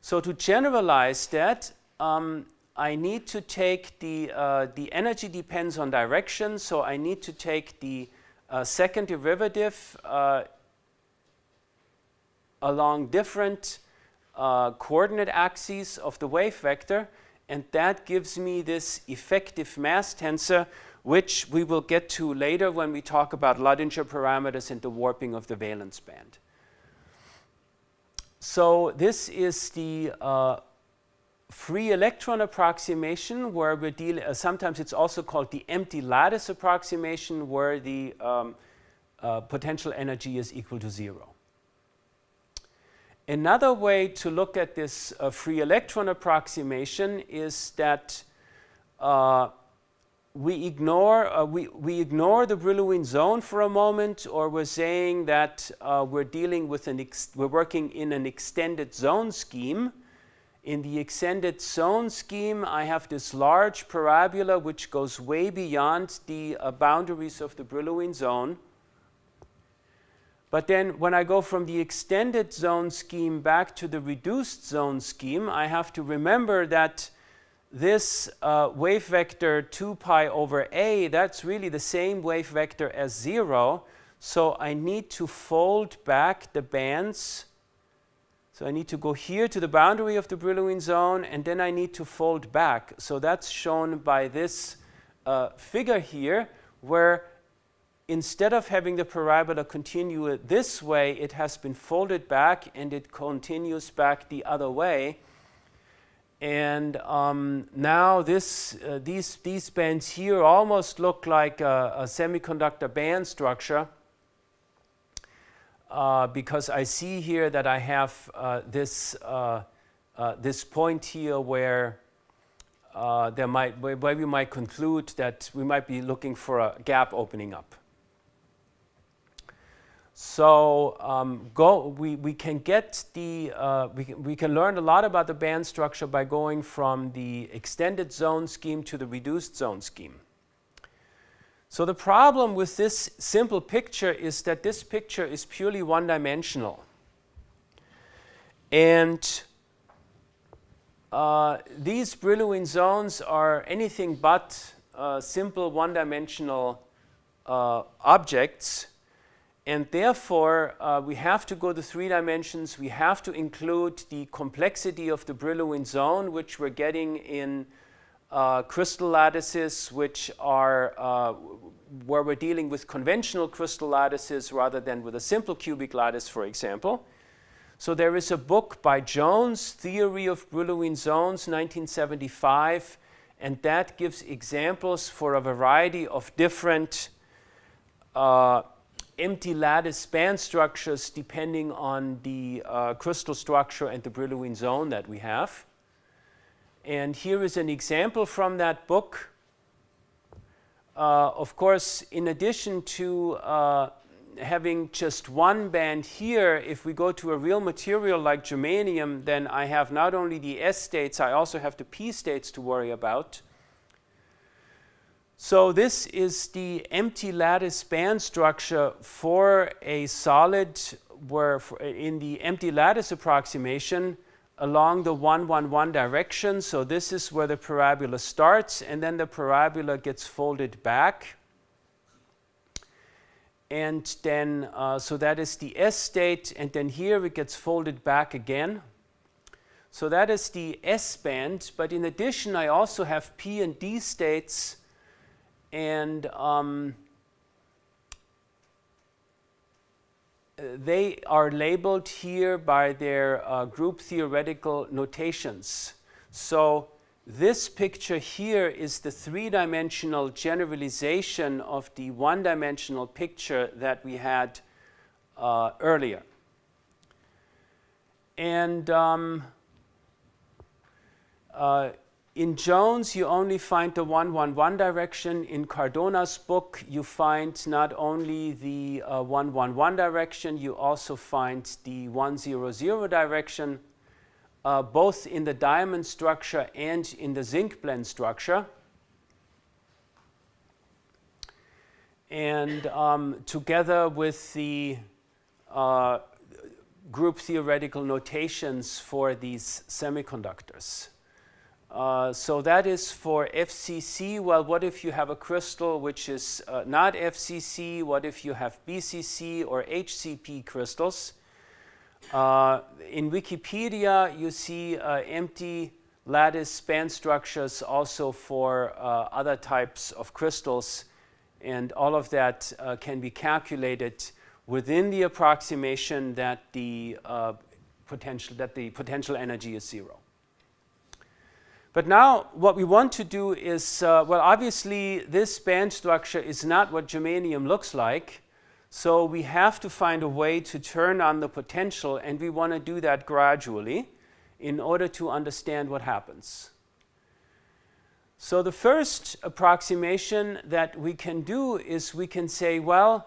So to generalize that, um, I need to take the, uh, the energy depends on direction, so I need to take the uh, second derivative uh, along different uh, coordinate axes of the wave vector, and that gives me this effective mass tensor, which we will get to later when we talk about Luttinger parameters and the warping of the valence band. So this is the uh, free electron approximation where we're dealing, uh, sometimes it's also called the empty lattice approximation where the um, uh, potential energy is equal to zero. Another way to look at this uh, free electron approximation is that uh, we ignore, uh, we, we ignore the Brillouin zone for a moment or we're saying that uh, we're dealing with an, we're working in an extended zone scheme. In the extended zone scheme, I have this large parabola which goes way beyond the uh, boundaries of the Brillouin zone. But then when I go from the extended zone scheme back to the reduced zone scheme, I have to remember that this uh, wave vector 2 pi over a, that's really the same wave vector as 0. So I need to fold back the bands. So I need to go here to the boundary of the Brillouin zone, and then I need to fold back. So that's shown by this uh, figure here, where instead of having the parabola continue this way, it has been folded back and it continues back the other way. And um, now this, uh, these, these bands here almost look like a, a semiconductor band structure uh, because I see here that I have uh, this, uh, uh, this point here where uh, there might, where we might conclude that we might be looking for a gap opening up. So um, go, we, we can get the, uh, we, can, we can learn a lot about the band structure by going from the extended zone scheme to the reduced zone scheme. So the problem with this simple picture is that this picture is purely one-dimensional. And uh, these Brillouin zones are anything but uh, simple one-dimensional uh, objects and therefore, uh, we have to go to three dimensions. We have to include the complexity of the Brillouin zone, which we're getting in uh, crystal lattices, which are uh, where we're dealing with conventional crystal lattices rather than with a simple cubic lattice, for example. So there is a book by Jones, Theory of Brillouin Zones, 1975, and that gives examples for a variety of different uh, empty lattice band structures depending on the uh, crystal structure and the Brillouin zone that we have. And here is an example from that book. Uh, of course, in addition to uh, having just one band here, if we go to a real material like germanium, then I have not only the S states, I also have the P states to worry about. So this is the empty lattice band structure for a solid where in the empty lattice approximation along the 111 direction. So this is where the parabola starts and then the parabola gets folded back. And then, uh, so that is the S state and then here it gets folded back again. So that is the S band, but in addition I also have P and D states and um, they are labeled here by their uh, group theoretical notations. So this picture here is the three-dimensional generalization of the one-dimensional picture that we had uh, earlier. And um, uh, in Jones, you only find the 111 direction. In Cardona's book, you find not only the uh, 111 direction, you also find the 100 direction, uh, both in the diamond structure and in the zinc blende structure. And um, together with the uh, group theoretical notations for these semiconductors. Uh, so that is for FCC. Well, what if you have a crystal which is uh, not FCC? What if you have BCC or HCP crystals? Uh, in Wikipedia, you see uh, empty lattice span structures also for uh, other types of crystals. And all of that can be calculated within the approximation that the potential that the potential energy is zero. But now what we want to do is, uh, well, obviously this band structure is not what germanium looks like. So we have to find a way to turn on the potential and we want to do that gradually in order to understand what happens. So the first approximation that we can do is we can say, well,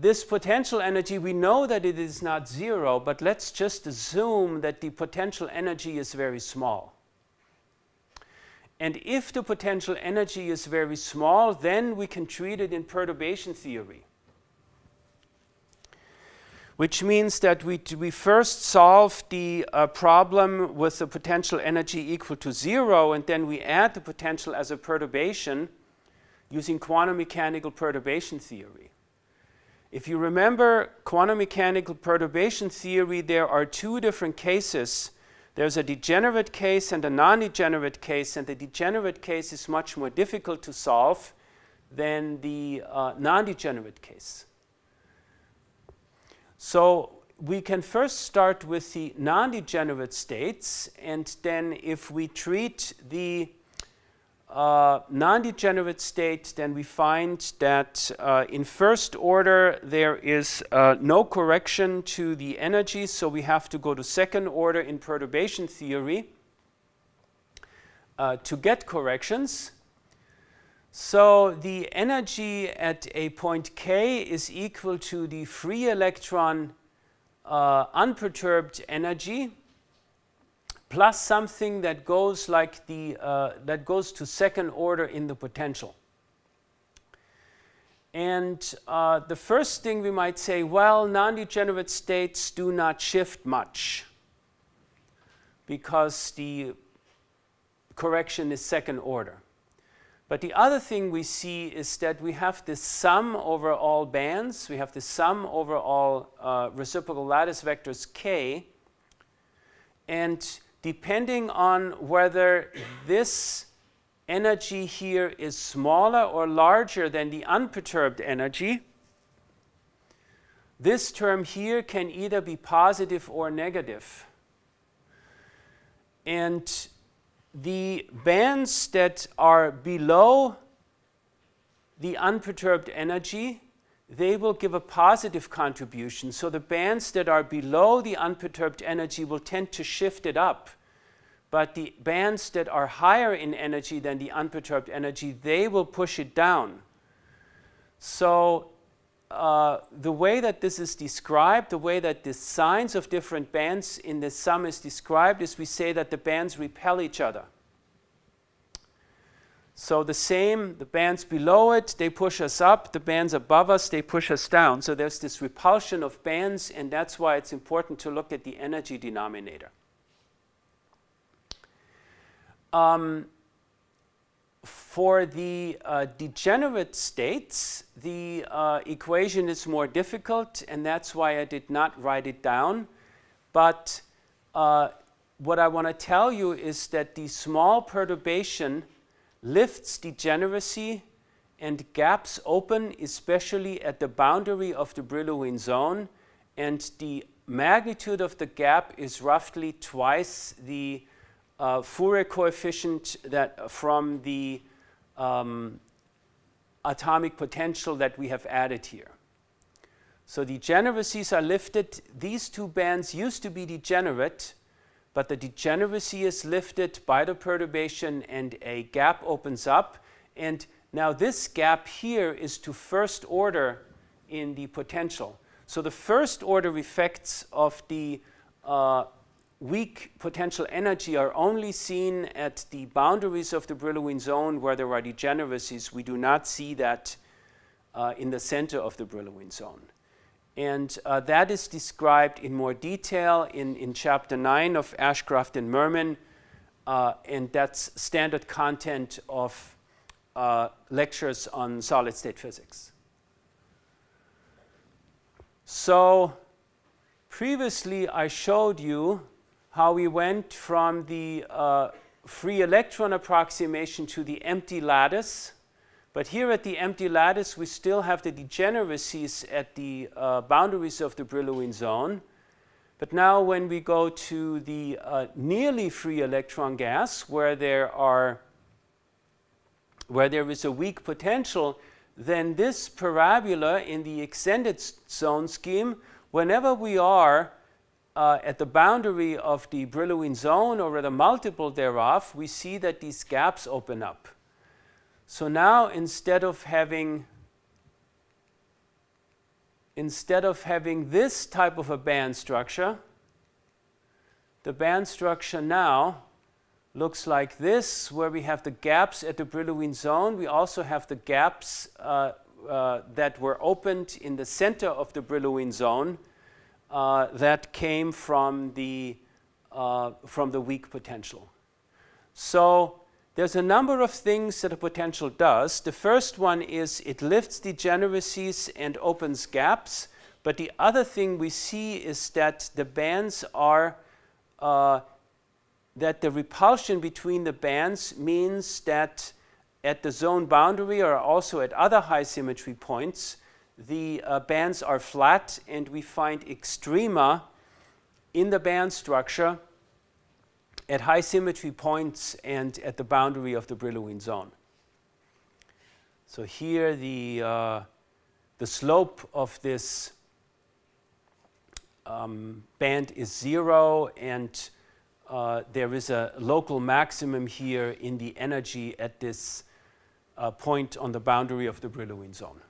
this potential energy, we know that it is not zero, but let's just assume that the potential energy is very small. And if the potential energy is very small, then we can treat it in perturbation theory. Which means that we, we first solve the uh, problem with the potential energy equal to zero, and then we add the potential as a perturbation using quantum mechanical perturbation theory. If you remember quantum mechanical perturbation theory, there are two different cases there's a degenerate case and a non-degenerate case, and the degenerate case is much more difficult to solve than the uh, non-degenerate case. So we can first start with the non-degenerate states, and then if we treat the uh, non-degenerate states, then we find that uh, in first order there is uh, no correction to the energy, so we have to go to second order in perturbation theory uh, to get corrections. So the energy at a point k is equal to the free electron uh, unperturbed energy plus something that goes like the uh, that goes to second order in the potential. And uh, the first thing we might say, well, non-degenerate states do not shift much because the correction is second order. But the other thing we see is that we have this sum over all bands, we have the sum over all uh, reciprocal lattice vectors k, and depending on whether this energy here is smaller or larger than the unperturbed energy, this term here can either be positive or negative. And the bands that are below the unperturbed energy they will give a positive contribution. So the bands that are below the unperturbed energy will tend to shift it up. But the bands that are higher in energy than the unperturbed energy, they will push it down. So uh, the way that this is described, the way that the signs of different bands in the sum is described is we say that the bands repel each other. So the same, the bands below it, they push us up. The bands above us, they push us down. So there's this repulsion of bands, and that's why it's important to look at the energy denominator. Um, for the uh, degenerate states, the uh, equation is more difficult, and that's why I did not write it down. But uh, what I want to tell you is that the small perturbation lifts degeneracy and gaps open, especially at the boundary of the Brillouin zone, and the magnitude of the gap is roughly twice the uh, Fourier coefficient that from the um, atomic potential that we have added here. So degeneracies are lifted. These two bands used to be degenerate, but the degeneracy is lifted by the perturbation and a gap opens up. And now this gap here is to first order in the potential. So the first order effects of the uh, weak potential energy are only seen at the boundaries of the Brillouin zone where there are degeneracies. We do not see that uh, in the center of the Brillouin zone. And uh, that is described in more detail in, in chapter 9 of Ashcroft and Mermin. Uh, and that's standard content of uh, lectures on solid state physics. So previously I showed you how we went from the uh, free electron approximation to the empty lattice but here at the empty lattice, we still have the degeneracies at the uh, boundaries of the Brillouin zone. But now when we go to the uh, nearly free electron gas, where there are where there is a weak potential, then this parabola in the extended zone scheme, whenever we are uh, at the boundary of the Brillouin zone or at a multiple thereof, we see that these gaps open up. So now instead of having instead of having this type of a band structure, the band structure now looks like this, where we have the gaps at the Brillouin zone. We also have the gaps uh, uh, that were opened in the center of the Brillouin zone uh, that came from the, uh, from the weak potential. So there's a number of things that a potential does. The first one is it lifts degeneracies and opens gaps. But the other thing we see is that the bands are, uh, that the repulsion between the bands means that at the zone boundary or also at other high symmetry points, the uh, bands are flat and we find extrema in the band structure at high symmetry points and at the boundary of the Brillouin zone. So here the, uh, the slope of this um, band is zero and uh, there is a local maximum here in the energy at this uh, point on the boundary of the Brillouin zone.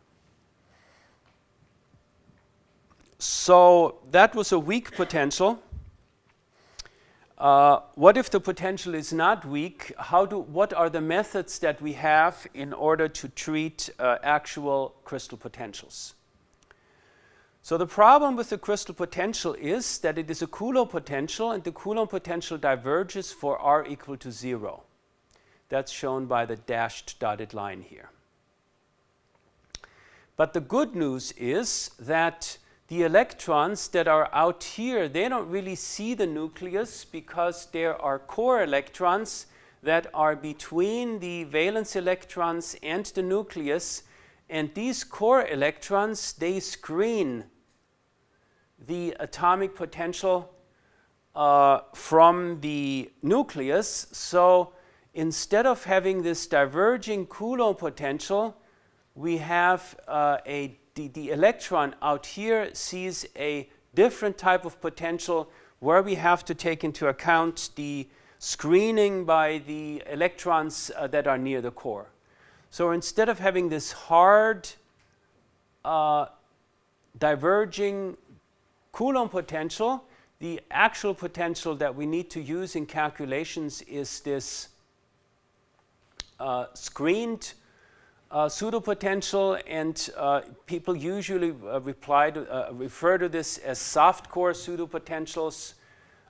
So that was a weak potential. Uh, what if the potential is not weak? How do, what are the methods that we have in order to treat uh, actual crystal potentials? So the problem with the crystal potential is that it is a Coulomb potential and the Coulomb potential diverges for r equal to 0. That's shown by the dashed dotted line here. But the good news is that the electrons that are out here, they don't really see the nucleus because there are core electrons that are between the valence electrons and the nucleus. And these core electrons, they screen the atomic potential uh, from the nucleus. So instead of having this diverging Coulomb potential, we have uh, a the, the electron out here sees a different type of potential where we have to take into account the screening by the electrons uh, that are near the core. So instead of having this hard uh, diverging Coulomb potential, the actual potential that we need to use in calculations is this uh, screened uh, pseudopotential and uh, people usually uh, reply to, uh, refer to this as soft core pseudopotentials.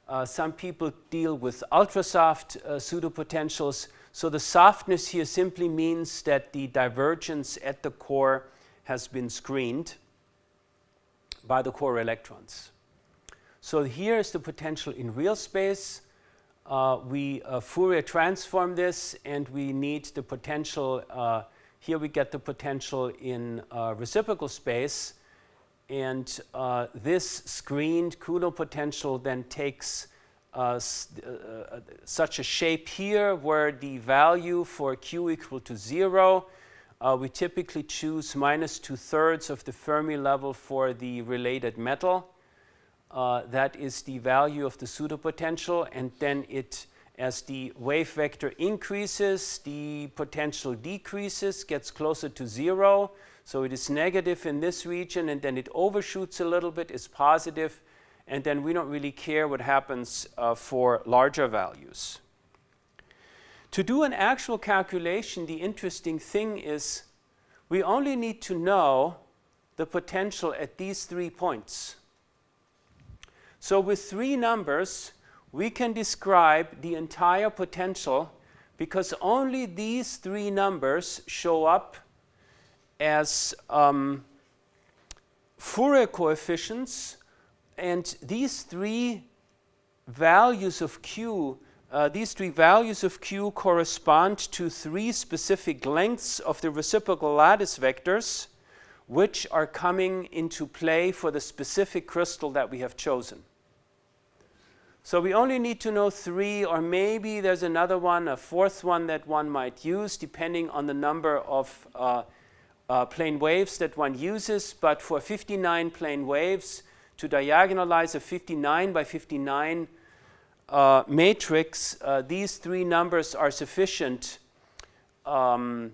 Uh, some people deal with ultrasoft uh, pseudopotentials. So the softness here simply means that the divergence at the core has been screened by the core electrons. So here is the potential in real space. we Fourier transform this and we need the potential here we get the potential in uh, reciprocal space. And uh, this screened Coulomb potential then takes uh, uh, uh, such a shape here where the value for q equal to 0, uh, we typically choose minus two-thirds of the Fermi level for the related metal. that is the value of the pseudopotential, and then it as the wave vector increases, the potential decreases, gets closer to zero. So it is negative in this region and then it overshoots a little bit, is positive, and then we don't really care what happens uh, for larger values. To do an actual calculation, the interesting thing is we only need to know the potential at these three points. So with three numbers, we can describe the entire potential because only these three numbers show up as um, Fourier coefficients and these three values of q uh, these three values of q correspond to three specific lengths of the reciprocal lattice vectors which are coming into play for the specific crystal that we have chosen. So we only need to know three, or maybe there's another one, a fourth one that one might use, depending on the number of uh, uh, plane waves that one uses. But for 59 plane waves, to diagonalize a 59 by 59 uh, matrix, uh, these three numbers are sufficient um,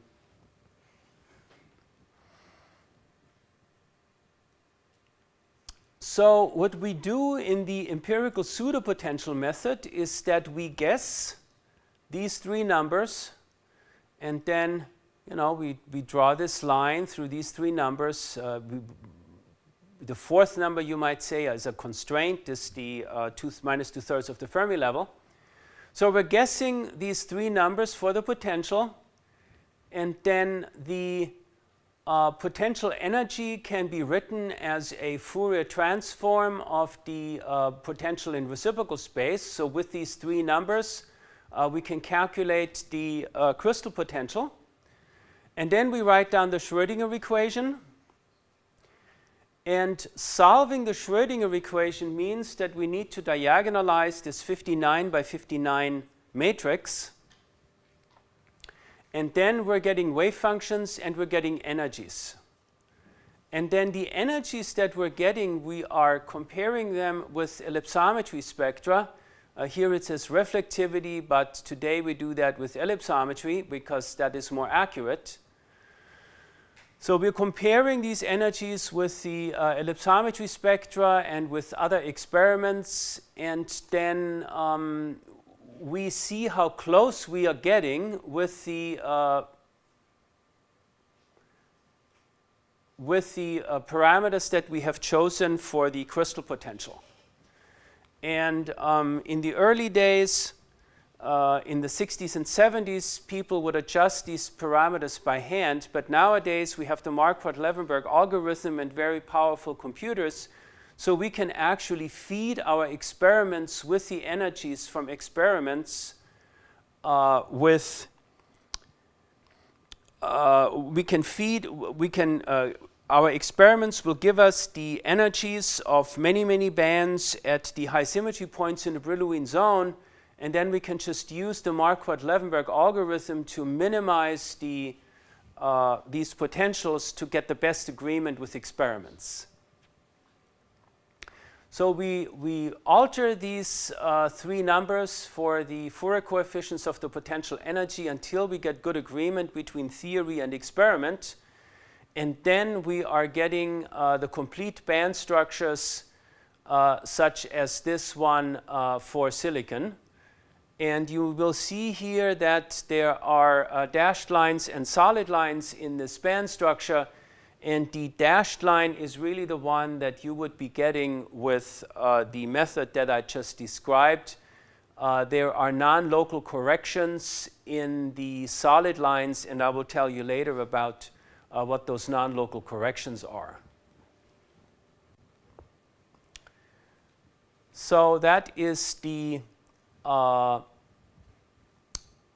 So what we do in the empirical pseudopotential method is that we guess these three numbers and then you know we, we draw this line through these three numbers. Uh, we, the fourth number you might say is a constraint, is the uh, two, minus two thirds of the Fermi level. So we're guessing these three numbers for the potential and then the uh, potential energy can be written as a Fourier transform of the uh, potential in reciprocal space. So with these three numbers, uh, we can calculate the uh, crystal potential. And then we write down the Schrodinger equation. And solving the Schrodinger equation means that we need to diagonalize this 59 by 59 matrix and then we're getting wave functions and we're getting energies. And then the energies that we're getting, we are comparing them with ellipsometry spectra. Uh, here it says reflectivity, but today we do that with ellipsometry because that is more accurate. So we're comparing these energies with the uh, ellipsometry spectra and with other experiments, and then um, we see how close we are getting with the uh, with the uh, parameters that we have chosen for the crystal potential. And um, in the early days, uh, in the 60s and 70s, people would adjust these parameters by hand, but nowadays we have the Marquardt-Levenberg algorithm and very powerful computers so we can actually feed our experiments with the energies from experiments uh, with, uh, we can feed, we can, uh, our experiments will give us the energies of many, many bands at the high symmetry points in the Brillouin zone, and then we can just use the Marquardt-Levenberg algorithm to minimize the, uh, these potentials to get the best agreement with experiments. So we, we alter these uh, three numbers for the Fourier coefficients of the potential energy until we get good agreement between theory and experiment. And then we are getting uh, the complete band structures uh, such as this one uh, for silicon. And you will see here that there are uh, dashed lines and solid lines in this band structure and the dashed line is really the one that you would be getting with uh, the method that I just described. Uh, there are non-local corrections in the solid lines, and I will tell you later about uh, what those non-local corrections are. So that is the uh,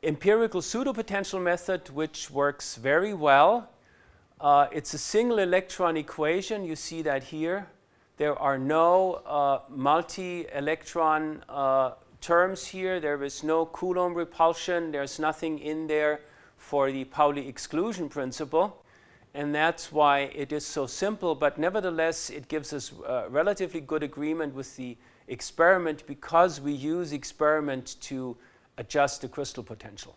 empirical pseudopotential method, which works very well uh, it's a single electron equation. You see that here. There are no uh, multi-electron uh, terms here. There is no Coulomb repulsion. There's nothing in there for the Pauli exclusion principle. And that's why it is so simple. But nevertheless, it gives us uh, relatively good agreement with the experiment because we use experiment to adjust the crystal potential.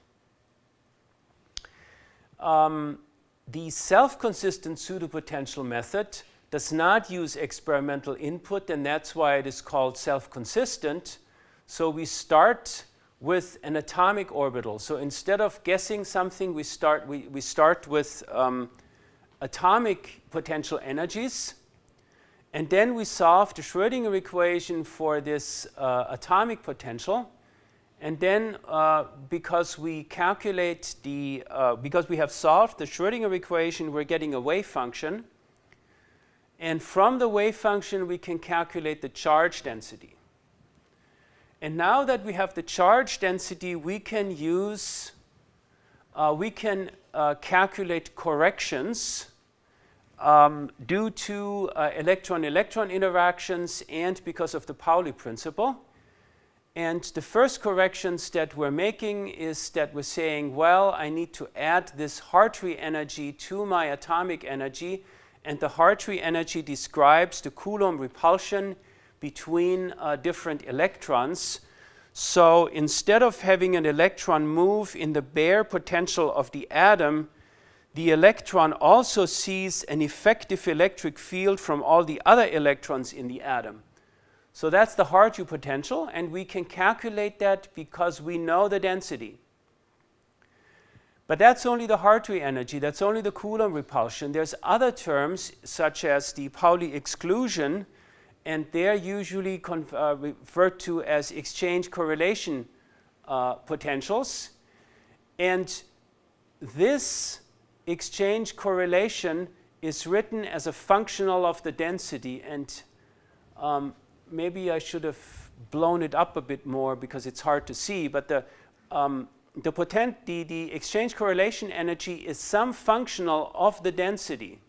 Um, the self-consistent pseudopotential method does not use experimental input, and that's why it is called self-consistent. So we start with an atomic orbital. So instead of guessing something, we start, we, we start with um, atomic potential energies. And then we solve the Schrodinger equation for this uh, atomic potential. And then uh, because we calculate the, uh, because we have solved the Schrodinger equation, we're getting a wave function. And from the wave function, we can calculate the charge density. And now that we have the charge density, we can use, uh, we can uh, calculate corrections um, due to uh, electron-electron interactions and because of the Pauli principle. And the first corrections that we're making is that we're saying, well, I need to add this Hartree energy to my atomic energy. And the Hartree energy describes the Coulomb repulsion between uh, different electrons. So instead of having an electron move in the bare potential of the atom, the electron also sees an effective electric field from all the other electrons in the atom. So that's the Hartree potential, and we can calculate that because we know the density. But that's only the Hartree energy, that's only the Coulomb repulsion. There's other terms, such as the Pauli exclusion, and they're usually uh, referred to as exchange correlation uh, potentials. And this exchange correlation is written as a functional of the density. And um, maybe I should have blown it up a bit more because it's hard to see, but the, um, the, potent, the, the exchange correlation energy is some functional of the density.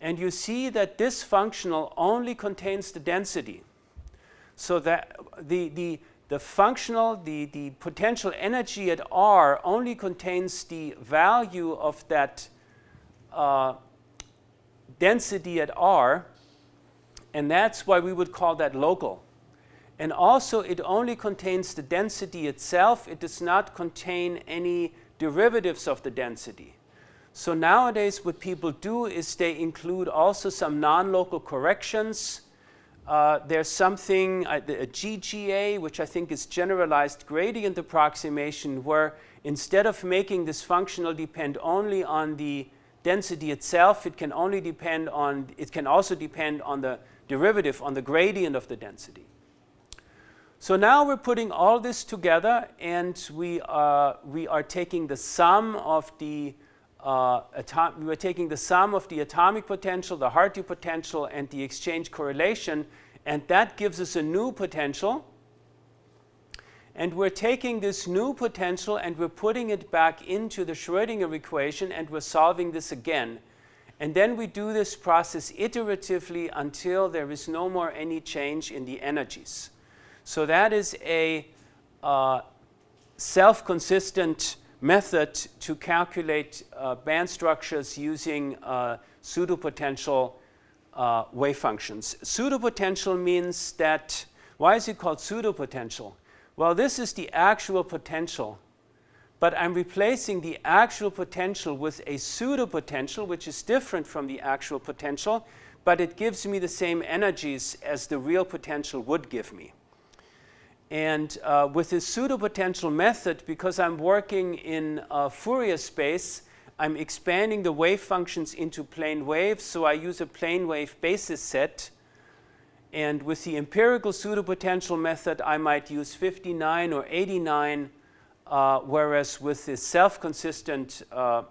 And you see that this functional only contains the density. So that the, the, the functional, the, the potential energy at R only contains the value of that uh, density at R, and that's why we would call that local. And also it only contains the density itself. It does not contain any derivatives of the density. So nowadays what people do is they include also some non-local corrections. Uh, there's something, uh, a GGA, which I think is generalized gradient approximation, where instead of making this functional depend only on the density itself, it can only depend on, it can also depend on the derivative on the gradient of the density. So now we're putting all this together and we, uh, we are taking the sum of the uh, we're taking the sum of the atomic potential, the Hartree potential, and the exchange correlation, and that gives us a new potential. And we're taking this new potential and we're putting it back into the Schrodinger equation and we're solving this again. And then we do this process iteratively until there is no more any change in the energies. So that is a uh, self-consistent method to calculate uh, band structures using uh, pseudopotential uh, wave functions. Pseudopotential means that, why is it called pseudopotential? Well, this is the actual potential but I'm replacing the actual potential with a pseudo potential, which is different from the actual potential, but it gives me the same energies as the real potential would give me. And uh, with this pseudo potential method, because I'm working in uh, Fourier space, I'm expanding the wave functions into plane waves, so I use a plane wave basis set. And with the empirical pseudo potential method, I might use 59 or 89 uh, whereas with the self-consistent uh,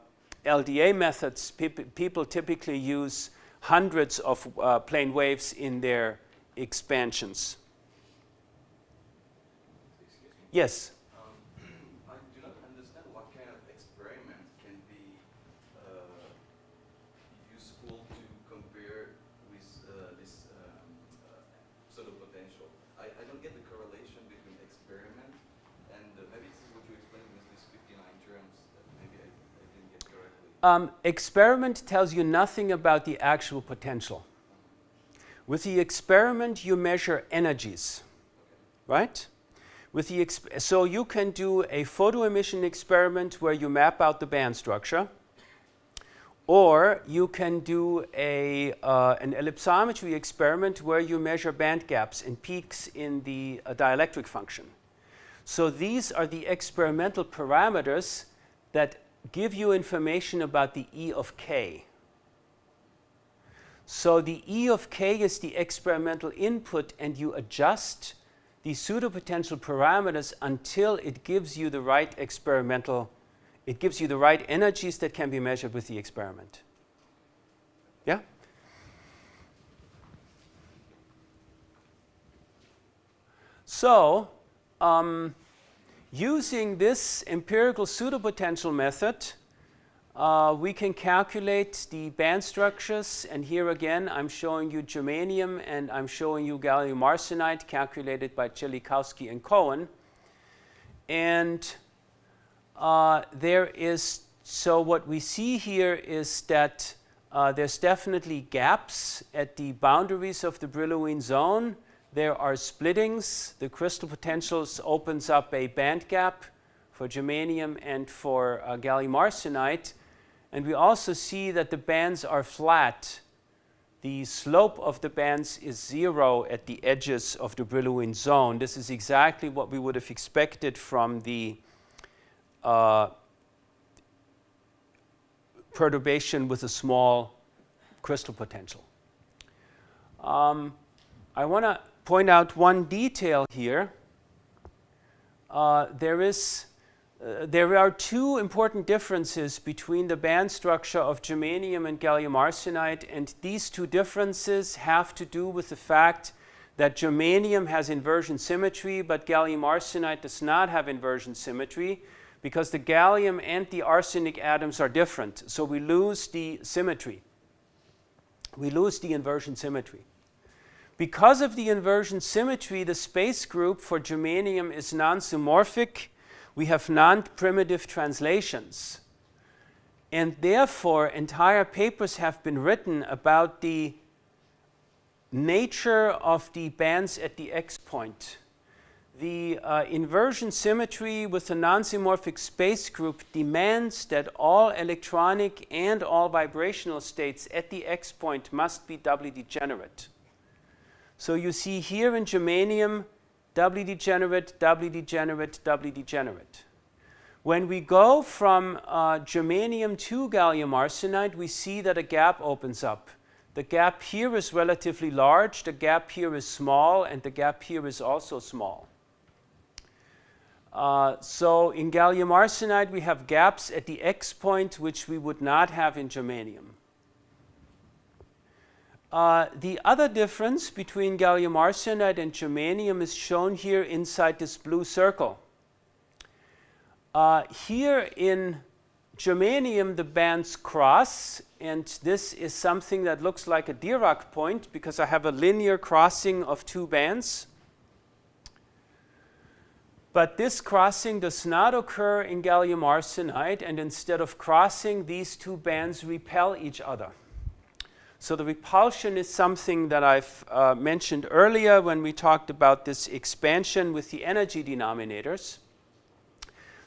LDA methods, peop people typically use hundreds of uh, plane waves in their expansions. Yes? Um, experiment tells you nothing about the actual potential. With the experiment, you measure energies, right? With the so you can do a photoemission experiment where you map out the band structure, or you can do a, uh, an ellipsometry experiment where you measure band gaps and peaks in the uh, dielectric function. So these are the experimental parameters that give you information about the E of k. So the E of k is the experimental input and you adjust the pseudopotential parameters until it gives you the right experimental, it gives you the right energies that can be measured with the experiment. Yeah? So, um, using this empirical pseudopotential method, uh, we can calculate the band structures. And here again I'm showing you germanium and I'm showing you gallium arsenide calculated by Chelikowsky and Cohen. And uh, there is so what we see here is that uh, there's definitely gaps at the boundaries of the Brillouin zone there are splittings the crystal potentials opens up a band gap for germanium and for uh, gallium arsenide and we also see that the bands are flat. The slope of the bands is zero at the edges of the Brillouin zone. This is exactly what we would have expected from the uh, perturbation with a small crystal potential. Um, I want to point out one detail here. Uh, there is uh, there are two important differences between the band structure of germanium and gallium arsenide and these two differences have to do with the fact that germanium has inversion symmetry but gallium arsenide does not have inversion symmetry because the gallium and the arsenic atoms are different. So we lose the symmetry. We lose the inversion symmetry because of the inversion symmetry the space group for germanium is non-symmorphic we have non-primitive translations. And therefore, entire papers have been written about the nature of the bands at the X point. The uh, inversion symmetry with the non-symmorphic space group demands that all electronic and all vibrational states at the X point must be doubly degenerate. So you see here in germanium doubly degenerate, doubly degenerate, doubly degenerate. When we go from uh, germanium to gallium arsenide, we see that a gap opens up. The gap here is relatively large, the gap here is small, and the gap here is also small. Uh, so in gallium arsenide, we have gaps at the X point, which we would not have in germanium. Uh, the other difference between gallium arsenide and germanium is shown here inside this blue circle. Uh, here in germanium the bands cross and this is something that looks like a Dirac point because I have a linear crossing of two bands. But this crossing does not occur in gallium arsenide and instead of crossing these two bands repel each other. So the repulsion is something that I've uh, mentioned earlier when we talked about this expansion with the energy denominators.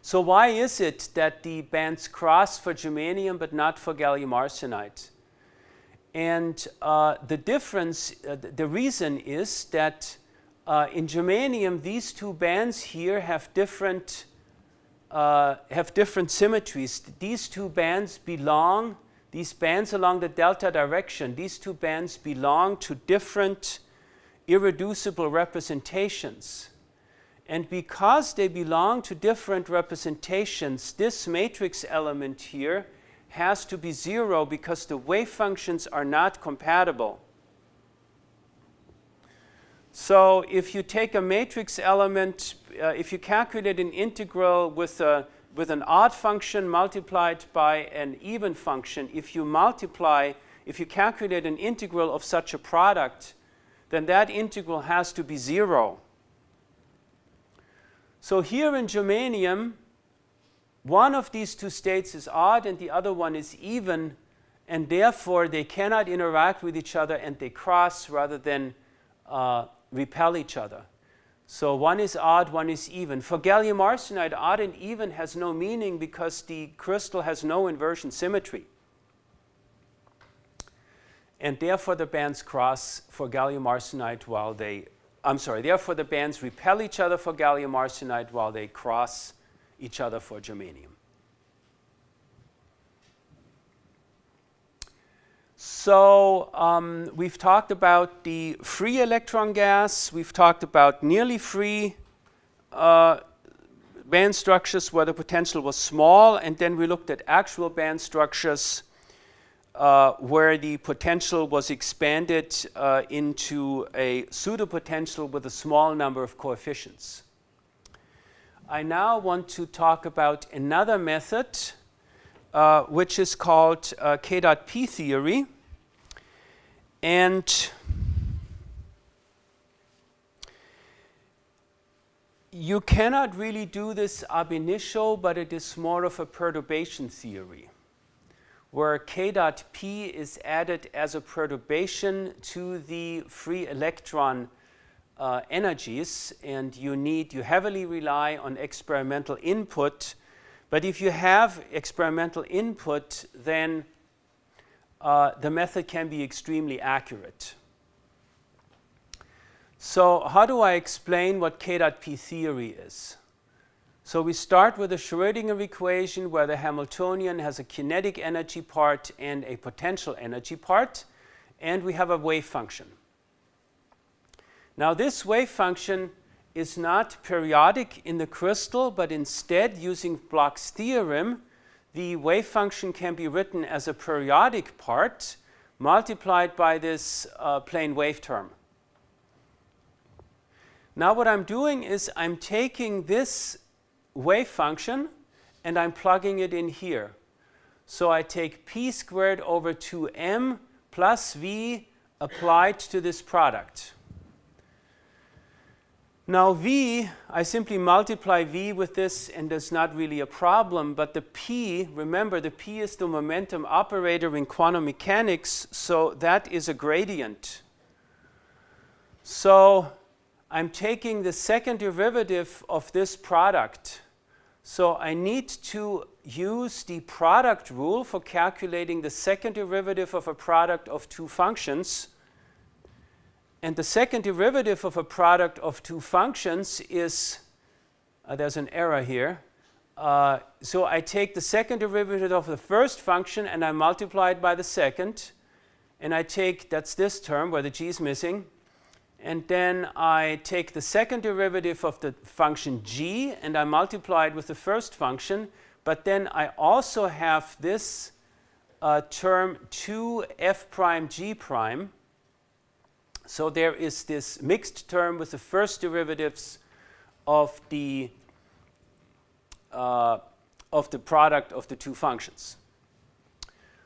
So why is it that the bands cross for germanium but not for gallium arsenide? And uh, the difference, uh, the reason is that uh, in germanium these two bands here have different, uh, have different symmetries. These two bands belong these bands along the delta direction, these two bands belong to different irreducible representations. And because they belong to different representations, this matrix element here has to be zero because the wave functions are not compatible. So if you take a matrix element, uh, if you calculate an integral with a with an odd function multiplied by an even function, if you multiply, if you calculate an integral of such a product, then that integral has to be zero. So here in germanium, one of these two states is odd and the other one is even, and therefore they cannot interact with each other and they cross rather than uh, repel each other. So one is odd, one is even. For gallium arsenide, odd and even has no meaning because the crystal has no inversion symmetry. And therefore the bands cross for gallium arsenide while they, I'm sorry, therefore the bands repel each other for gallium arsenide while they cross each other for germanium. So um, we've talked about the free electron gas, we've talked about nearly free uh, band structures where the potential was small, and then we looked at actual band structures uh, where the potential was expanded uh, into a pseudopotential with a small number of coefficients. I now want to talk about another method uh, which is called uh, K dot P theory. And you cannot really do this ab initio, but it is more of a perturbation theory where k dot p is added as a perturbation to the free electron uh, energies and you need, you heavily rely on experimental input. But if you have experimental input, then uh, the method can be extremely accurate. So how do I explain what K.P theory is? So we start with a Schrodinger equation where the Hamiltonian has a kinetic energy part and a potential energy part, and we have a wave function. Now this wave function is not periodic in the crystal, but instead using Bloch's theorem, the wave function can be written as a periodic part multiplied by this uh, plane wave term. Now what I'm doing is I'm taking this wave function and I'm plugging it in here. So I take p squared over 2m plus v applied to this product. Now v, I simply multiply v with this and there's not really a problem, but the p, remember the p is the momentum operator in quantum mechanics, so that is a gradient. So I'm taking the second derivative of this product. So I need to use the product rule for calculating the second derivative of a product of two functions. And the second derivative of a product of two functions is, uh, there's an error here. Uh, so I take the second derivative of the first function and I multiply it by the second. And I take, that's this term where the g is missing, and then I take the second derivative of the function g and I multiply it with the first function, but then I also have this uh, term 2 f prime g prime. So there is this mixed term with the first derivatives of the uh, of the product of the two functions.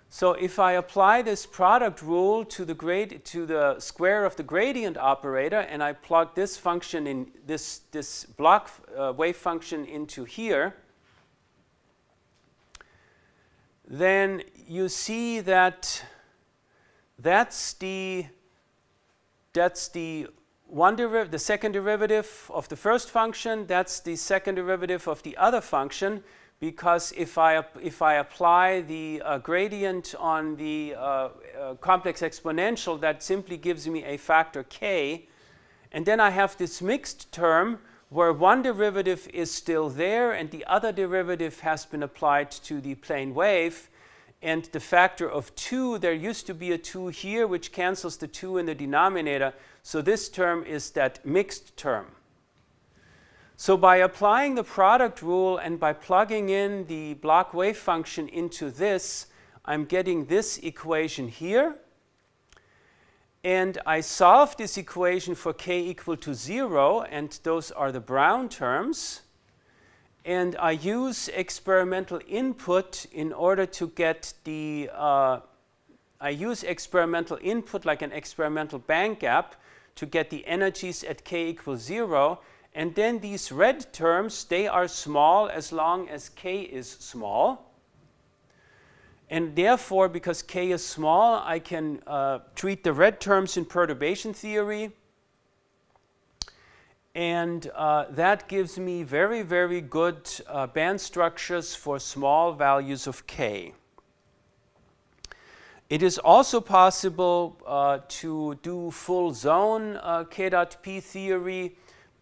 So if I apply this product rule to the, grade, to the square of the gradient operator and I plug this function in this, this Bloch uh, wave function into here, then you see that that's the that's the one the second derivative of the first function, that's the second derivative of the other function, because if I, if I apply the uh, gradient on the uh, uh, complex exponential, that simply gives me a factor k. And then I have this mixed term where one derivative is still there and the other derivative has been applied to the plane wave. And the factor of 2, there used to be a 2 here, which cancels the 2 in the denominator. So this term is that mixed term. So by applying the product rule and by plugging in the Bloch wave function into this, I'm getting this equation here. And I solve this equation for k equal to 0, and those are the brown terms. And I use experimental input in order to get the, uh, I use experimental input like an experimental band gap to get the energies at k equals 0. And then these red terms, they are small as long as k is small. And therefore, because k is small, I can uh, treat the red terms in perturbation theory. And uh, that gives me very, very good uh, band structures for small values of k. It is also possible uh, to do full zone uh, k dot p theory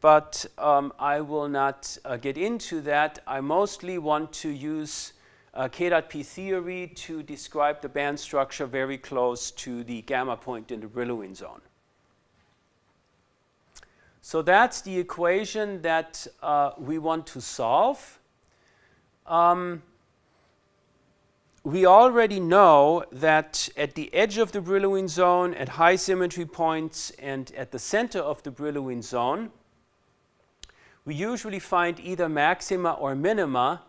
but um, I will not uh, get into that. I mostly want to use uh, K.P theory to describe the band structure very close to the gamma point in the Brillouin zone. So that's the equation that uh, we want to solve. Um, we already know that at the edge of the Brillouin zone, at high symmetry points, and at the center of the Brillouin zone, we usually find either maxima or minima,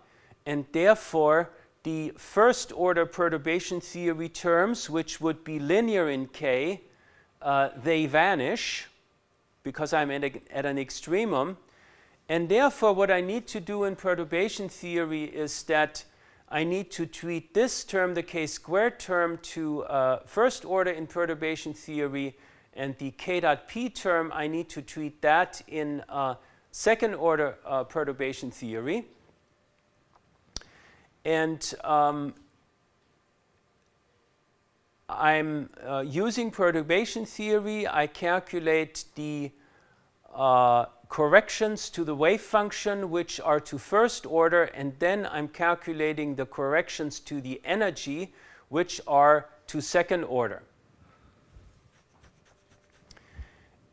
and therefore the first order perturbation theory terms, which would be linear in k, uh, they vanish because I'm at, a, at an extremum. And therefore, what I need to do in perturbation theory is that I need to treat this term, the k squared term, to uh, first order in perturbation theory, and the k dot p term, I need to treat that in uh, second order uh, perturbation theory. And um, I'm uh, using perturbation theory. I calculate the uh, corrections to the wave function which are to first order and then I'm calculating the corrections to the energy which are to second order.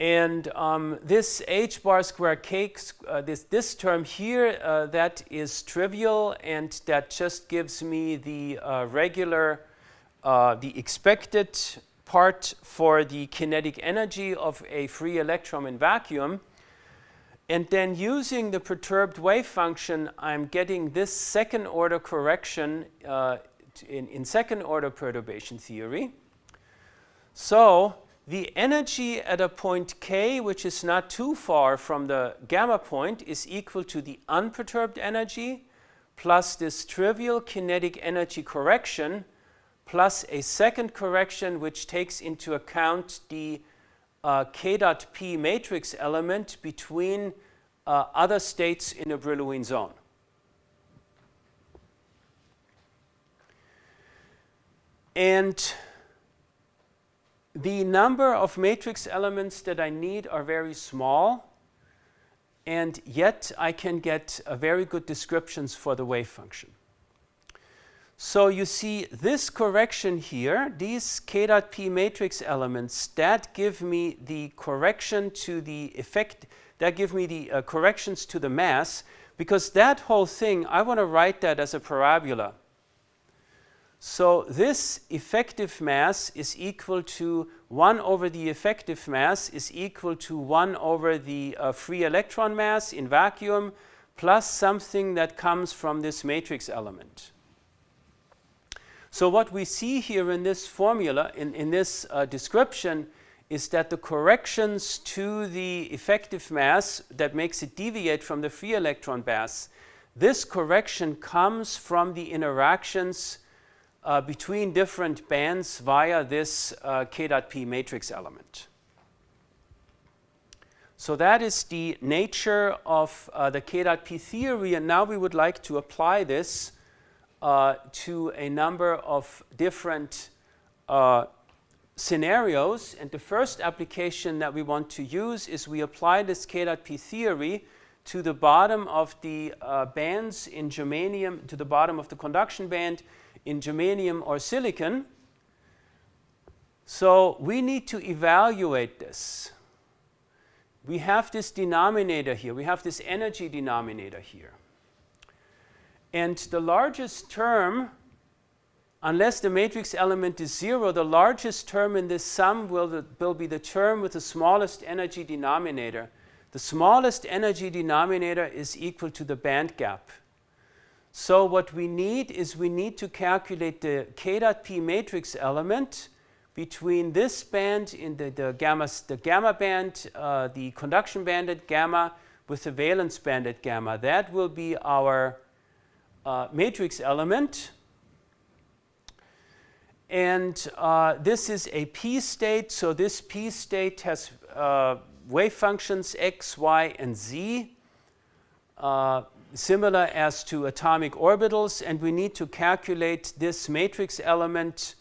And um, this h bar square k, uh, this, this term here, uh, that is trivial and that just gives me the uh, regular, uh, the expected part for the kinetic energy of a free electron in vacuum. And then using the perturbed wave function, I'm getting this second order correction uh, in, in second order perturbation theory. So the energy at a point k, which is not too far from the gamma point, is equal to the unperturbed energy plus this trivial kinetic energy correction plus a second correction which takes into account the uh, k dot p matrix element between uh, other states in a Brillouin zone. And the number of matrix elements that I need are very small, and yet I can get very good descriptions for the wave function. So you see this correction here, these k dot p matrix elements, that give me the correction to the effect, that give me the uh, corrections to the mass, because that whole thing, I want to write that as a parabola. So this effective mass is equal to 1 over the effective mass is equal to 1 over the uh, free electron mass in vacuum plus something that comes from this matrix element. So what we see here in this formula, in, in this uh, description, is that the corrections to the effective mass that makes it deviate from the free electron mass, this correction comes from the interactions uh, between different bands via this uh, k dot p matrix element. So that is the nature of uh, the k dot p theory, and now we would like to apply this uh, to a number of different uh, scenarios. And the first application that we want to use is we apply this K dot P theory to the bottom of the uh, bands in germanium, to the bottom of the conduction band in germanium or silicon. So we need to evaluate this. We have this denominator here. We have this energy denominator here. And the largest term, unless the matrix element is zero, the largest term in this sum will, will be the term with the smallest energy denominator. The smallest energy denominator is equal to the band gap. So what we need is we need to calculate the k dot p matrix element between this band in the, the, gamma, the gamma band, uh, the conduction band at gamma with the valence band at gamma. That will be our uh, matrix element. And uh, this is a p state. So this p state has uh, wave functions x, y, and z, uh, similar as to atomic orbitals. And we need to calculate this matrix element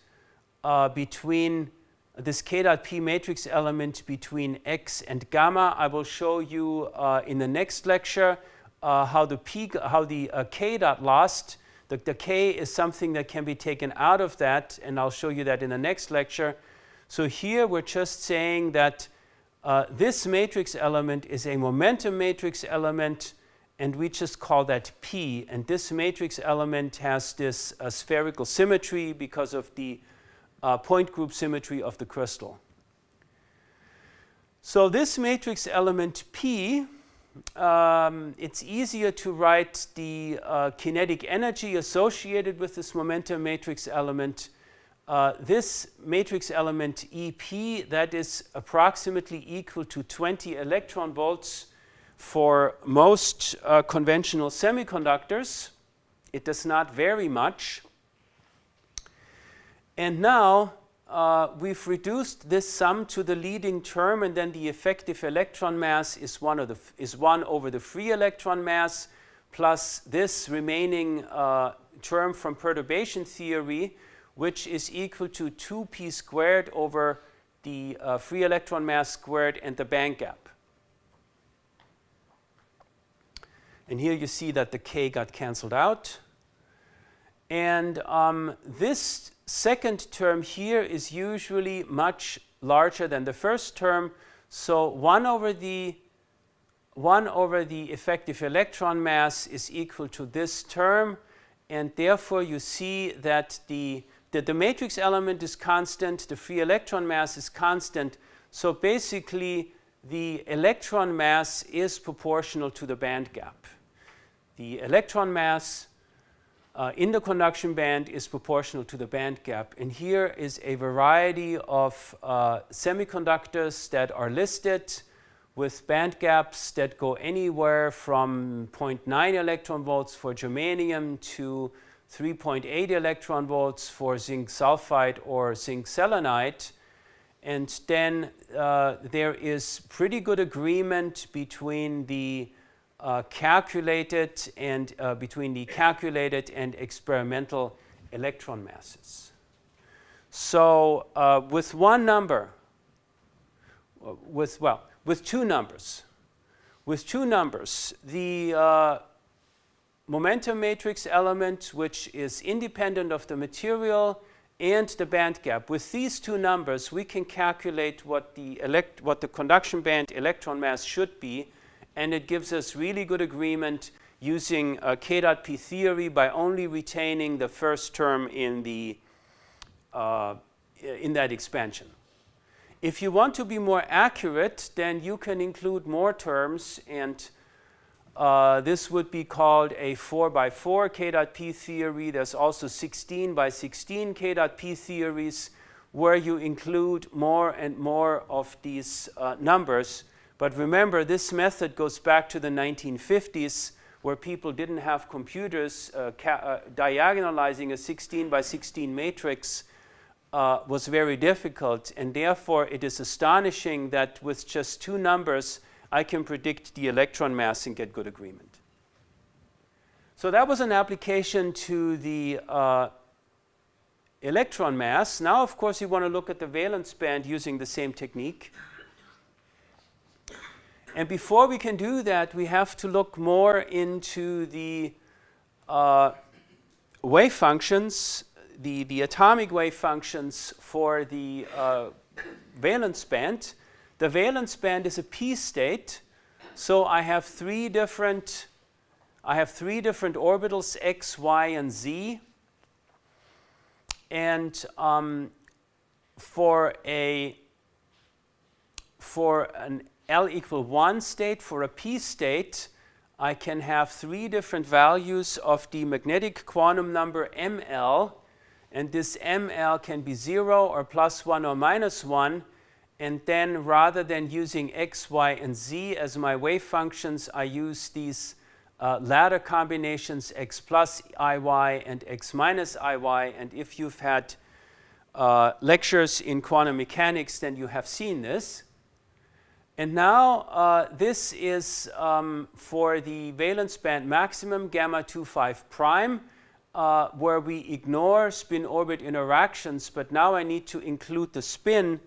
uh, between this k dot p matrix element between x and gamma. I will show you uh, in the next lecture uh, how the p, how the uh, k dot lost. The, the k is something that can be taken out of that, and I'll show you that in the next lecture. So here we're just saying that uh, this matrix element is a momentum matrix element, and we just call that P. And this matrix element has this uh, spherical symmetry because of the uh, point group symmetry of the crystal. So this matrix element P um, it's easier to write the uh, kinetic energy associated with this momentum matrix element. Uh, this matrix element EP, that is approximately equal to 20 electron volts for most uh, conventional semiconductors. It does not vary much. And now uh, we've reduced this sum to the leading term and then the effective electron mass is one, of the is one over the free electron mass plus this remaining uh, term from perturbation theory which is equal to 2p squared over the uh, free electron mass squared and the band gap. And here you see that the k got cancelled out. And um, this second term here is usually much larger than the first term. So 1 over the 1 over the effective electron mass is equal to this term and therefore you see that the, that the matrix element is constant, the free electron mass is constant. So basically the electron mass is proportional to the band gap. The electron mass uh, in the conduction band is proportional to the band gap. And here is a variety of uh, semiconductors that are listed with band gaps that go anywhere from 0.9 electron volts for germanium to 3.8 electron volts for zinc sulfide or zinc selenide. And then uh, there is pretty good agreement between the uh, calculated and uh, between the calculated and experimental electron masses. So uh, with one number, uh, with well, with two numbers, with two numbers, the uh, momentum matrix element, which is independent of the material, and the band gap. With these two numbers, we can calculate what the, elect what the conduction band electron mass should be and it gives us really good agreement using uh, K dot P theory by only retaining the first term in, the, uh, in that expansion. If you want to be more accurate, then you can include more terms and uh, this would be called a 4 by 4 K dot P theory. There's also 16 by 16 K dot P theories where you include more and more of these uh, numbers but remember, this method goes back to the 1950s where people didn't have computers. Uh, uh, diagonalizing a 16 by 16 matrix uh, was very difficult, and therefore it is astonishing that with just two numbers, I can predict the electron mass and get good agreement. So that was an application to the uh, electron mass. Now, of course, you want to look at the valence band using the same technique. And before we can do that, we have to look more into the uh, wave functions, the, the atomic wave functions for the uh, valence band. The valence band is a p state, so I have three different I have three different orbitals x, y, and z. And um, for a for an L equal 1 state, for a P state, I can have three different values of the magnetic quantum number ML, and this ML can be 0 or plus 1 or minus 1, and then rather than using x, y, and z as my wave functions, I use these uh, ladder combinations x plus iy and x minus iy, and if you've had uh, lectures in quantum mechanics, then you have seen this. And now uh, this is um, for the valence band maximum gamma 25 prime uh, where we ignore spin orbit interactions but now I need to include the spin.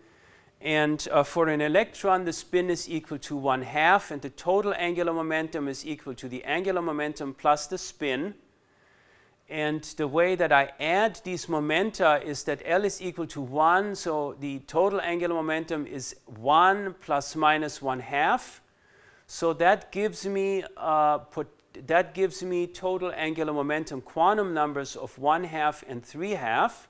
And uh, for an electron the spin is equal to one half and the total angular momentum is equal to the angular momentum plus the spin and the way that I add these momenta is that L is equal to 1, so the total angular momentum is 1 plus minus 1 half. So that gives me uh, put, that gives me total angular momentum quantum numbers of 1 half and 3 half.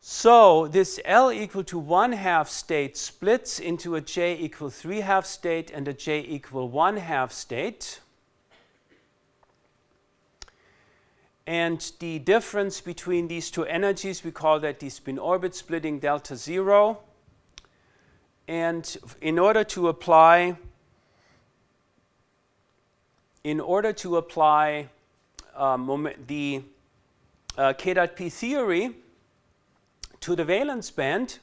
So this L equal to 1 half state splits into a J equal 3 half state and a J equal 1 half state. And the difference between these two energies, we call that the spin orbit splitting delta zero. And in order to apply, in order to apply um, the uh, K dot P theory to the valence band,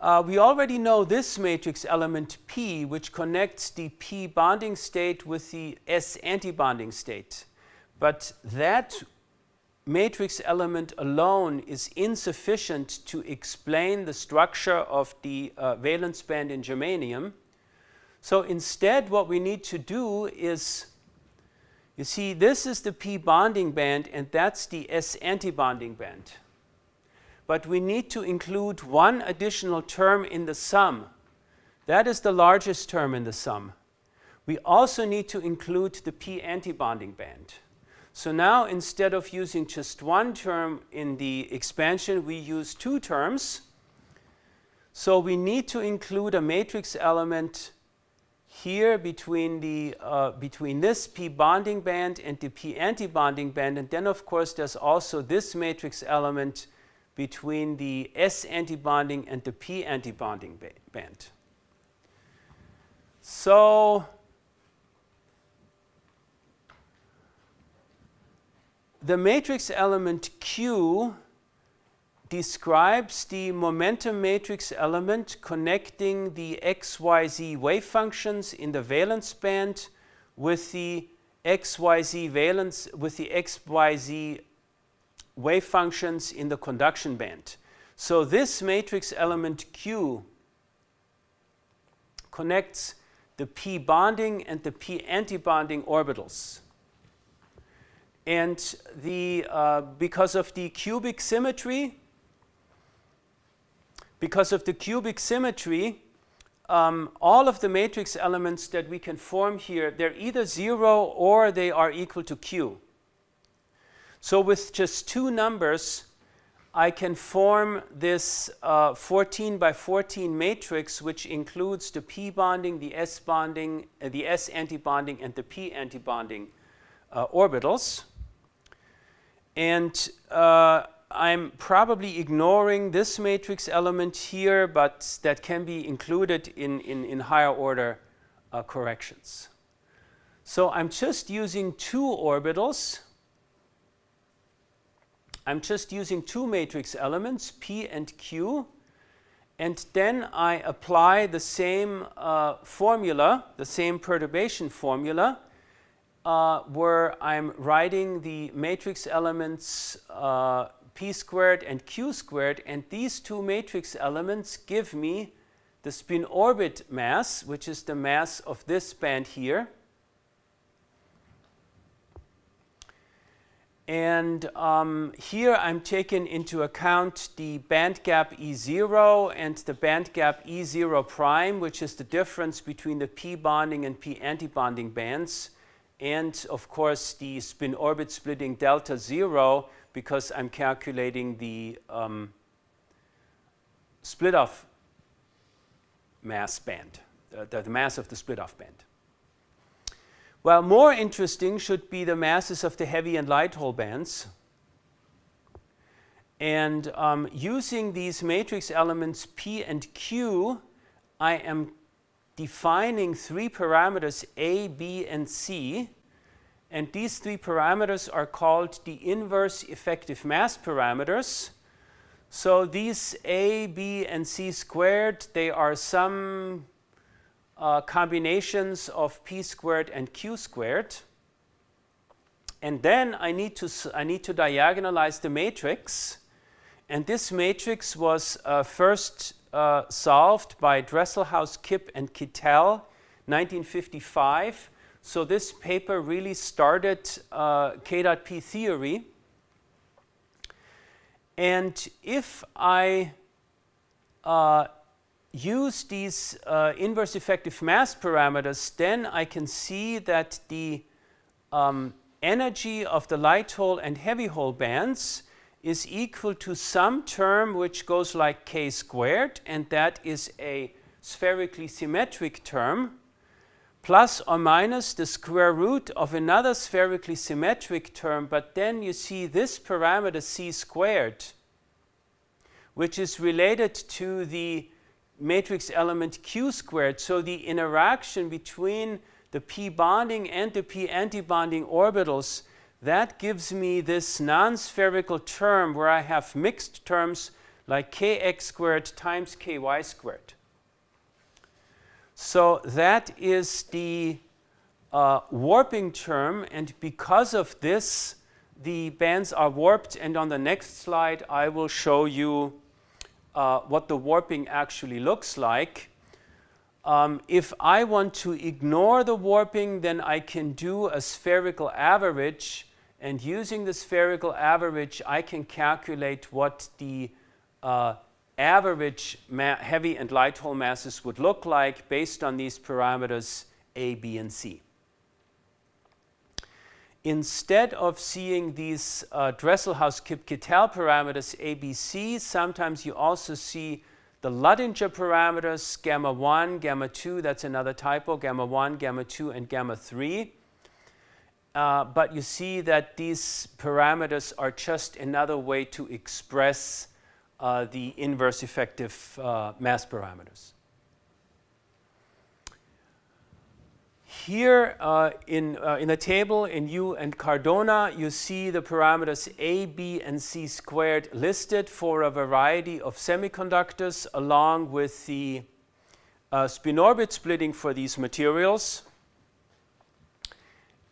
uh, we already know this matrix element P, which connects the P bonding state with the S antibonding state. But that matrix element alone is insufficient to explain the structure of the uh, valence band in germanium. So instead what we need to do is, you see this is the p bonding band and that's the s antibonding band. But we need to include one additional term in the sum. That is the largest term in the sum. We also need to include the p antibonding band. So now instead of using just one term in the expansion, we use two terms. So we need to include a matrix element here between, the, uh, between this p bonding band and the p antibonding band. And then of course there's also this matrix element between the S antibonding and the p antibonding ba band. So the matrix element Q describes the momentum matrix element connecting the xyz wave functions in the valence band with the xyz valence with the xyz wave functions in the conduction band. So this matrix element Q connects the p bonding and the p antibonding orbitals. And the, uh, because of the cubic symmetry, because of the cubic symmetry, um, all of the matrix elements that we can form here, they're either zero or they are equal to Q. So with just two numbers, I can form this uh, 14 by 14 matrix, which includes the p bonding, the s bonding, uh, the s antibonding, and the p antibonding uh, orbitals. And uh, I'm probably ignoring this matrix element here, but that can be included in, in, in higher order uh, corrections. So I'm just using two orbitals. I'm just using two matrix elements, P and Q, and then I apply the same uh, formula, the same perturbation formula, uh, where I'm writing the matrix elements uh, p squared and q squared, and these two matrix elements give me the spin orbit mass, which is the mass of this band here. And um, here I'm taking into account the band gap E0 and the band gap E0 prime, which is the difference between the p bonding and p antibonding bands and of course the spin orbit splitting delta zero because I'm calculating the um, split off mass band, uh, the, mass of the split off band. Well, more interesting should be the masses of the heavy and light hole bands. And um, using these matrix elements P and Q, I am defining three parameters A, B, and C. And these three parameters are called the inverse effective mass parameters. So these A, B, and C squared, they are some uh, combinations of P squared and Q squared. And then I need to, I need to diagonalize the matrix. And this matrix was uh, first uh, solved by Dresselhaus, Kip, and Kittel, 1955. So this paper really started uh, K.P theory. And if I uh, use these uh, inverse effective mass parameters, then I can see that the um, energy of the light hole and heavy hole bands is equal to some term which goes like k squared, and that is a spherically symmetric term, plus or minus the square root of another spherically symmetric term, but then you see this parameter c squared, which is related to the matrix element q squared. So the interaction between the p bonding and the p antibonding orbitals that gives me this non-spherical term where I have mixed terms like kx squared times ky squared. So that is the uh, warping term and because of this the bands are warped and on the next slide I will show you uh, what the warping actually looks like. Um, if I want to ignore the warping then I can do a spherical average and using the spherical average, I can calculate what the uh, average heavy and light hole masses would look like based on these parameters A, B, and C. Instead of seeing these uh, Dresselhaus-Kip-Kittel parameters A, B, C, sometimes you also see the Luttinger parameters, gamma 1, gamma 2, that's another typo, gamma 1, gamma 2, and gamma 3. Uh, but you see that these parameters are just another way to express uh, the inverse effective uh, mass parameters. Here uh, in, uh, in the table in Yu and Cardona, you see the parameters A, B, and C squared listed for a variety of semiconductors along with the spin orbit splitting for these materials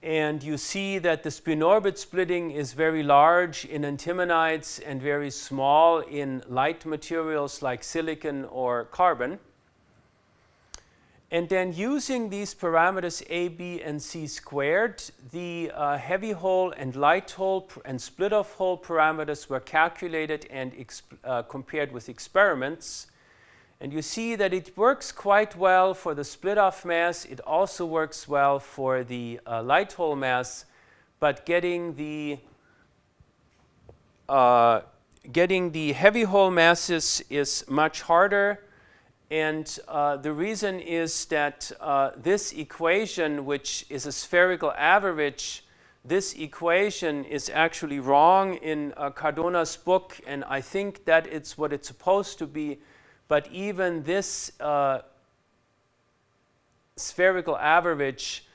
and you see that the spin orbit splitting is very large in antimonides and very small in light materials like silicon or carbon. And then using these parameters A, B, and C squared, the uh, heavy hole and light hole and split off hole parameters were calculated and uh, compared with experiments. And you see that it works quite well for the split-off mass. It also works well for the uh, light hole mass, but getting the uh, getting the heavy hole masses is much harder. And uh, the reason is that uh, this equation, which is a spherical average, this equation is actually wrong in uh, Cardona's book, and I think that it's what it's supposed to be but even this uh, spherical average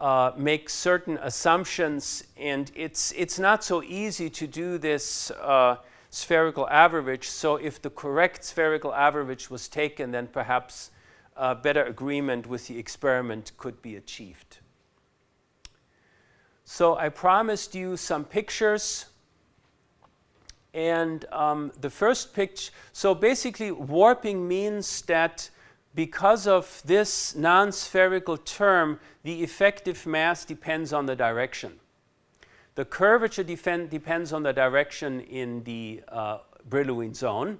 uh, makes certain assumptions, and it's, it's not so easy to do this uh, spherical average. So if the correct spherical average was taken, then perhaps better agreement with the experiment could be achieved. So I promised you some pictures and um, the first picture, so basically warping means that because of this non-spherical term, the effective mass depends on the direction. The curvature depends on the direction in the uh, Brillouin zone.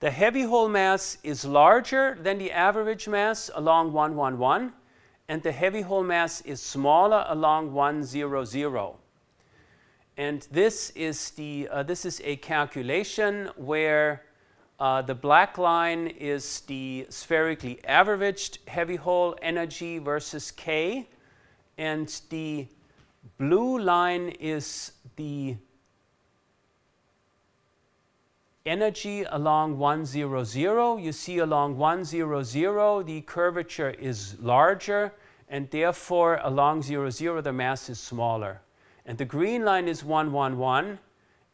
The heavy hole mass is larger than the average mass along 111, and the heavy hole mass is smaller along 100. And this is, the, uh, this is a calculation where uh, the black line is the spherically averaged heavy hole energy versus K, and the blue line is the energy along 100. You see along 100 the curvature is larger, and therefore along 00 the mass is smaller. And the green line is 111,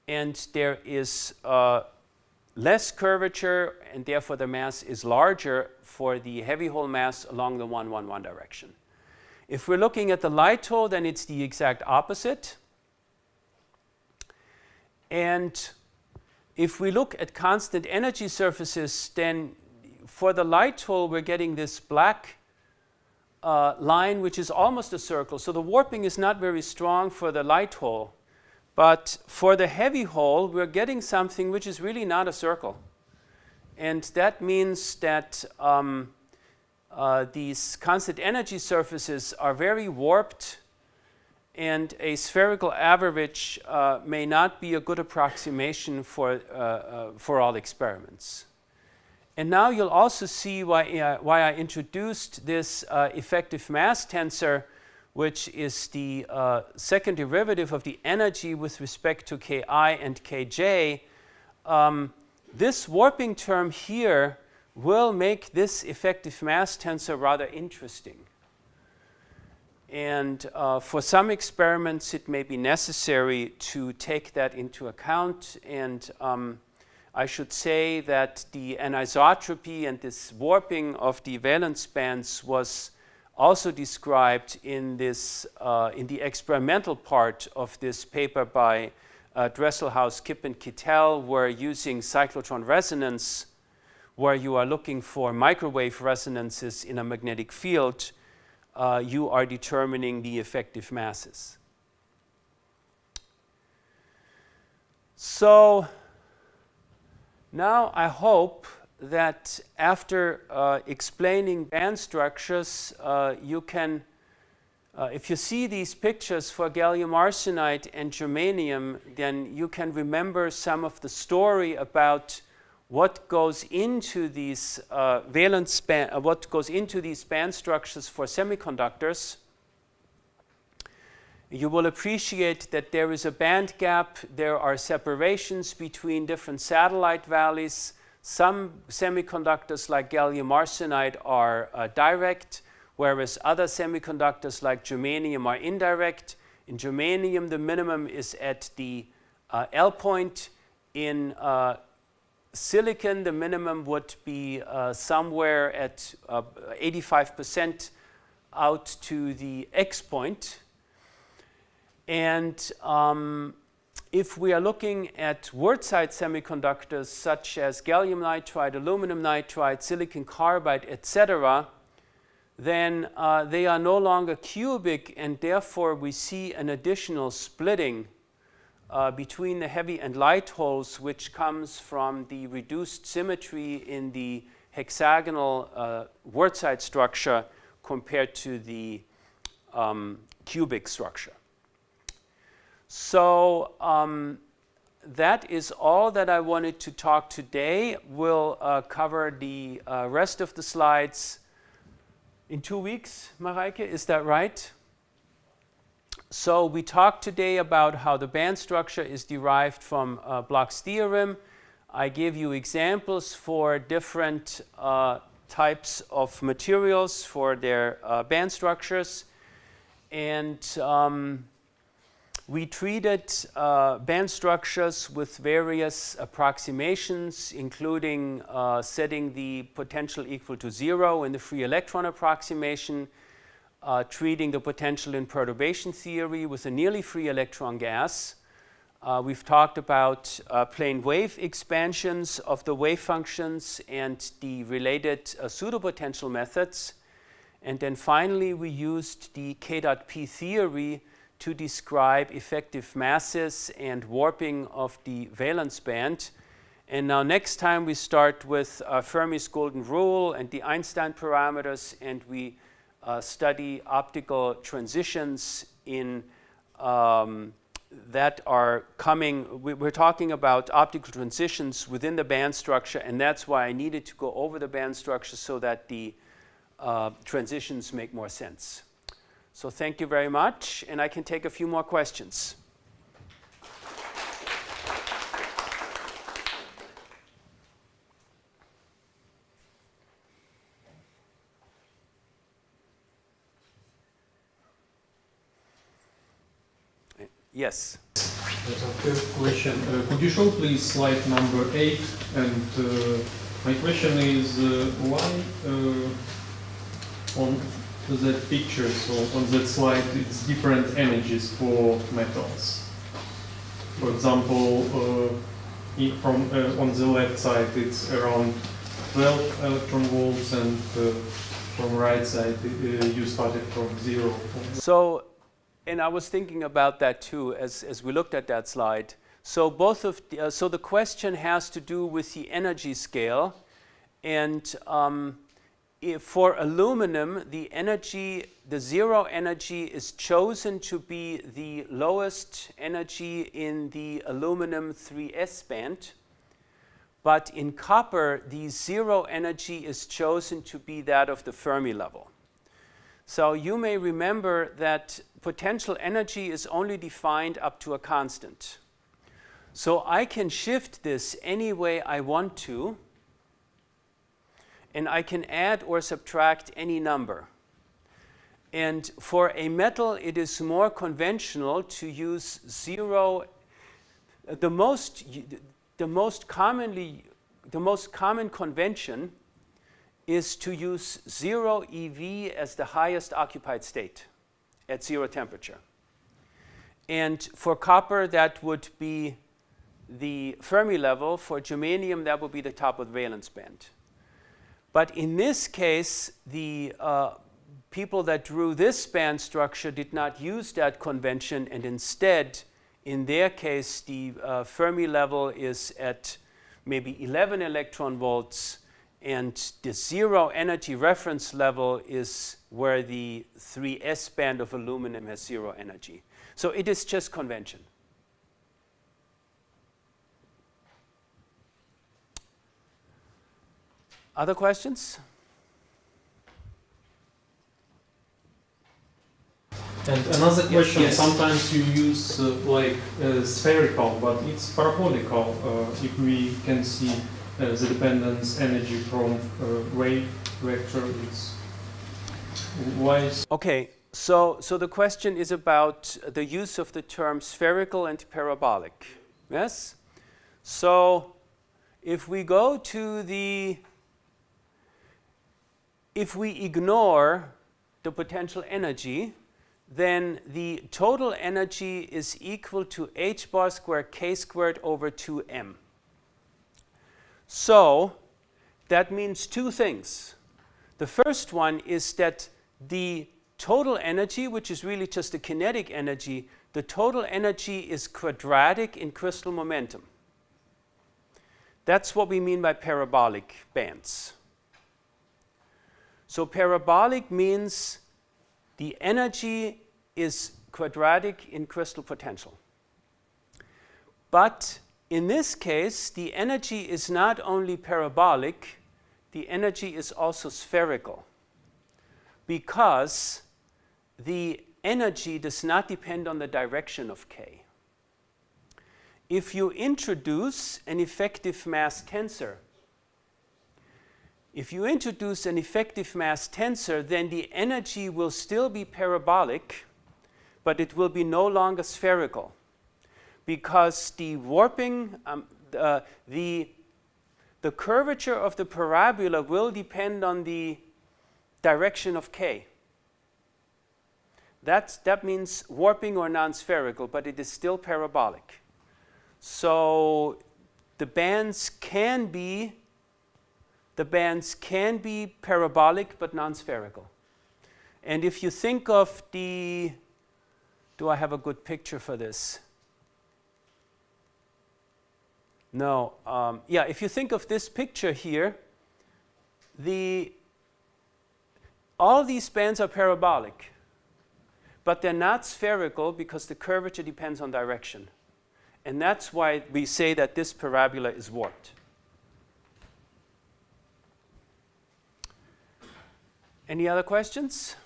and there is uh, less curvature, and therefore the mass is larger for the heavy hole mass along the 111 direction. If we're looking at the light hole, then it's the exact opposite. And if we look at constant energy surfaces, then for the light hole, we're getting this black uh, line which is almost a circle. So the warping is not very strong for the light hole. But for the heavy hole, we're getting something which is really not a circle. And that means that um, uh, these constant energy surfaces are very warped and a spherical average uh, may not be a good approximation for, uh, uh, for all experiments. And now you'll also see why, uh, why I introduced this uh, effective mass tensor, which is the uh, second derivative of the energy with respect to Ki and Kj. Um, this warping term here will make this effective mass tensor rather interesting. And uh, for some experiments, it may be necessary to take that into account. And um, I should say that the anisotropy and this warping of the valence bands was also described in, this, uh, in the experimental part of this paper by uh, Dresselhaus, Kip, and Kittel, where using cyclotron resonance, where you are looking for microwave resonances in a magnetic field, uh, you are determining the effective masses. So now I hope that after uh, explaining band structures, uh, you can, uh, if you see these pictures for gallium arsenide and germanium, then you can remember some of the story about what goes into these uh, valence band, what goes into these band structures for semiconductors, you will appreciate that there is a band gap, there are separations between different satellite valleys. Some semiconductors like gallium arsenide are uh, direct, whereas other semiconductors like germanium are indirect. In germanium, the minimum is at the uh, L point. In uh, silicon, the minimum would be uh, somewhere at 85% uh, out to the X point. And um, if we are looking at wurtzite semiconductors such as gallium nitride, aluminum nitride, silicon carbide, etc., then uh, they are no longer cubic and therefore we see an additional splitting uh, between the heavy and light holes, which comes from the reduced symmetry in the hexagonal uh, wurtzite structure compared to the um, cubic structure. So um, that is all that I wanted to talk today. We'll uh, cover the uh, rest of the slides in two weeks, Mareike, is that right? So we talked today about how the band structure is derived from uh, Bloch's theorem. I gave you examples for different uh, types of materials for their uh, band structures. And um, we treated uh, band structures with various approximations, including uh, setting the potential equal to zero in the free electron approximation, uh, treating the potential in perturbation theory with a nearly free electron gas. Uh, we've talked about uh, plane wave expansions of the wave functions and the related uh, pseudopotential methods. And then finally, we used the K dot P theory to describe effective masses and warping of the valence band. And now next time we start with uh, Fermi's golden rule and the Einstein parameters and we uh, study optical transitions in um, that are coming, we, are talking about optical transitions within the band structure and that's why I needed to go over the band structure so that the uh, transitions make more sense. So thank you very much and I can take a few more questions. Yes. Yes, a question. Uh, could you show please slide number eight? And uh, my question is uh, why uh, on that picture, so on that slide, it's different energies for metals. For example, uh, from uh, on the left side, it's around 12 electron volts, and from right side, you started from zero. So and I was thinking about that too as, as we looked at that slide. So both of the, uh, so the question has to do with the energy scale, and um, for aluminum, the energy, the zero energy is chosen to be the lowest energy in the aluminum 3s band. But in copper, the zero energy is chosen to be that of the Fermi level. So you may remember that potential energy is only defined up to a constant. So I can shift this any way I want to, and I can add or subtract any number. And for a metal, it is more conventional to use zero. The most, the most commonly, the most common convention is to use zero EV as the highest occupied state at zero temperature. And for copper, that would be the Fermi level. For germanium, that would be the top of the valence band. But in this case, the uh, people that drew this band structure did not use that convention, and instead, in their case, the uh, Fermi level is at maybe 11 electron volts, and the zero energy reference level is where the 3s band of aluminum has zero energy. So it is just convention. Other questions? And another question, yes. sometimes you use uh, like uh, spherical, but it's parabolical uh, if we can see uh, the dependence energy from uh, wave vector. It's why is Okay, so, so the question is about the use of the term spherical and parabolic. Yes? So if we go to the if we ignore the potential energy, then the total energy is equal to h bar squared k squared over 2m. So that means two things. The first one is that the total energy, which is really just the kinetic energy, the total energy is quadratic in crystal momentum. That's what we mean by parabolic bands. So parabolic means the energy is quadratic in crystal potential. But in this case, the energy is not only parabolic, the energy is also spherical because the energy does not depend on the direction of k. If you introduce an effective mass tensor if you introduce an effective mass tensor, then the energy will still be parabolic, but it will be no longer spherical because the warping, um, uh, the, the curvature of the parabola will depend on the direction of k. That's, that means warping or non-spherical, but it is still parabolic. So the bands can be the bands can be parabolic but non-spherical. And if you think of the, do I have a good picture for this? No, um, yeah, if you think of this picture here, the, all these bands are parabolic, but they're not spherical because the curvature depends on direction. And that's why we say that this parabola is warped. Any other questions?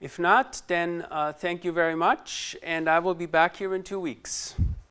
If not, then uh, thank you very much, and I will be back here in two weeks.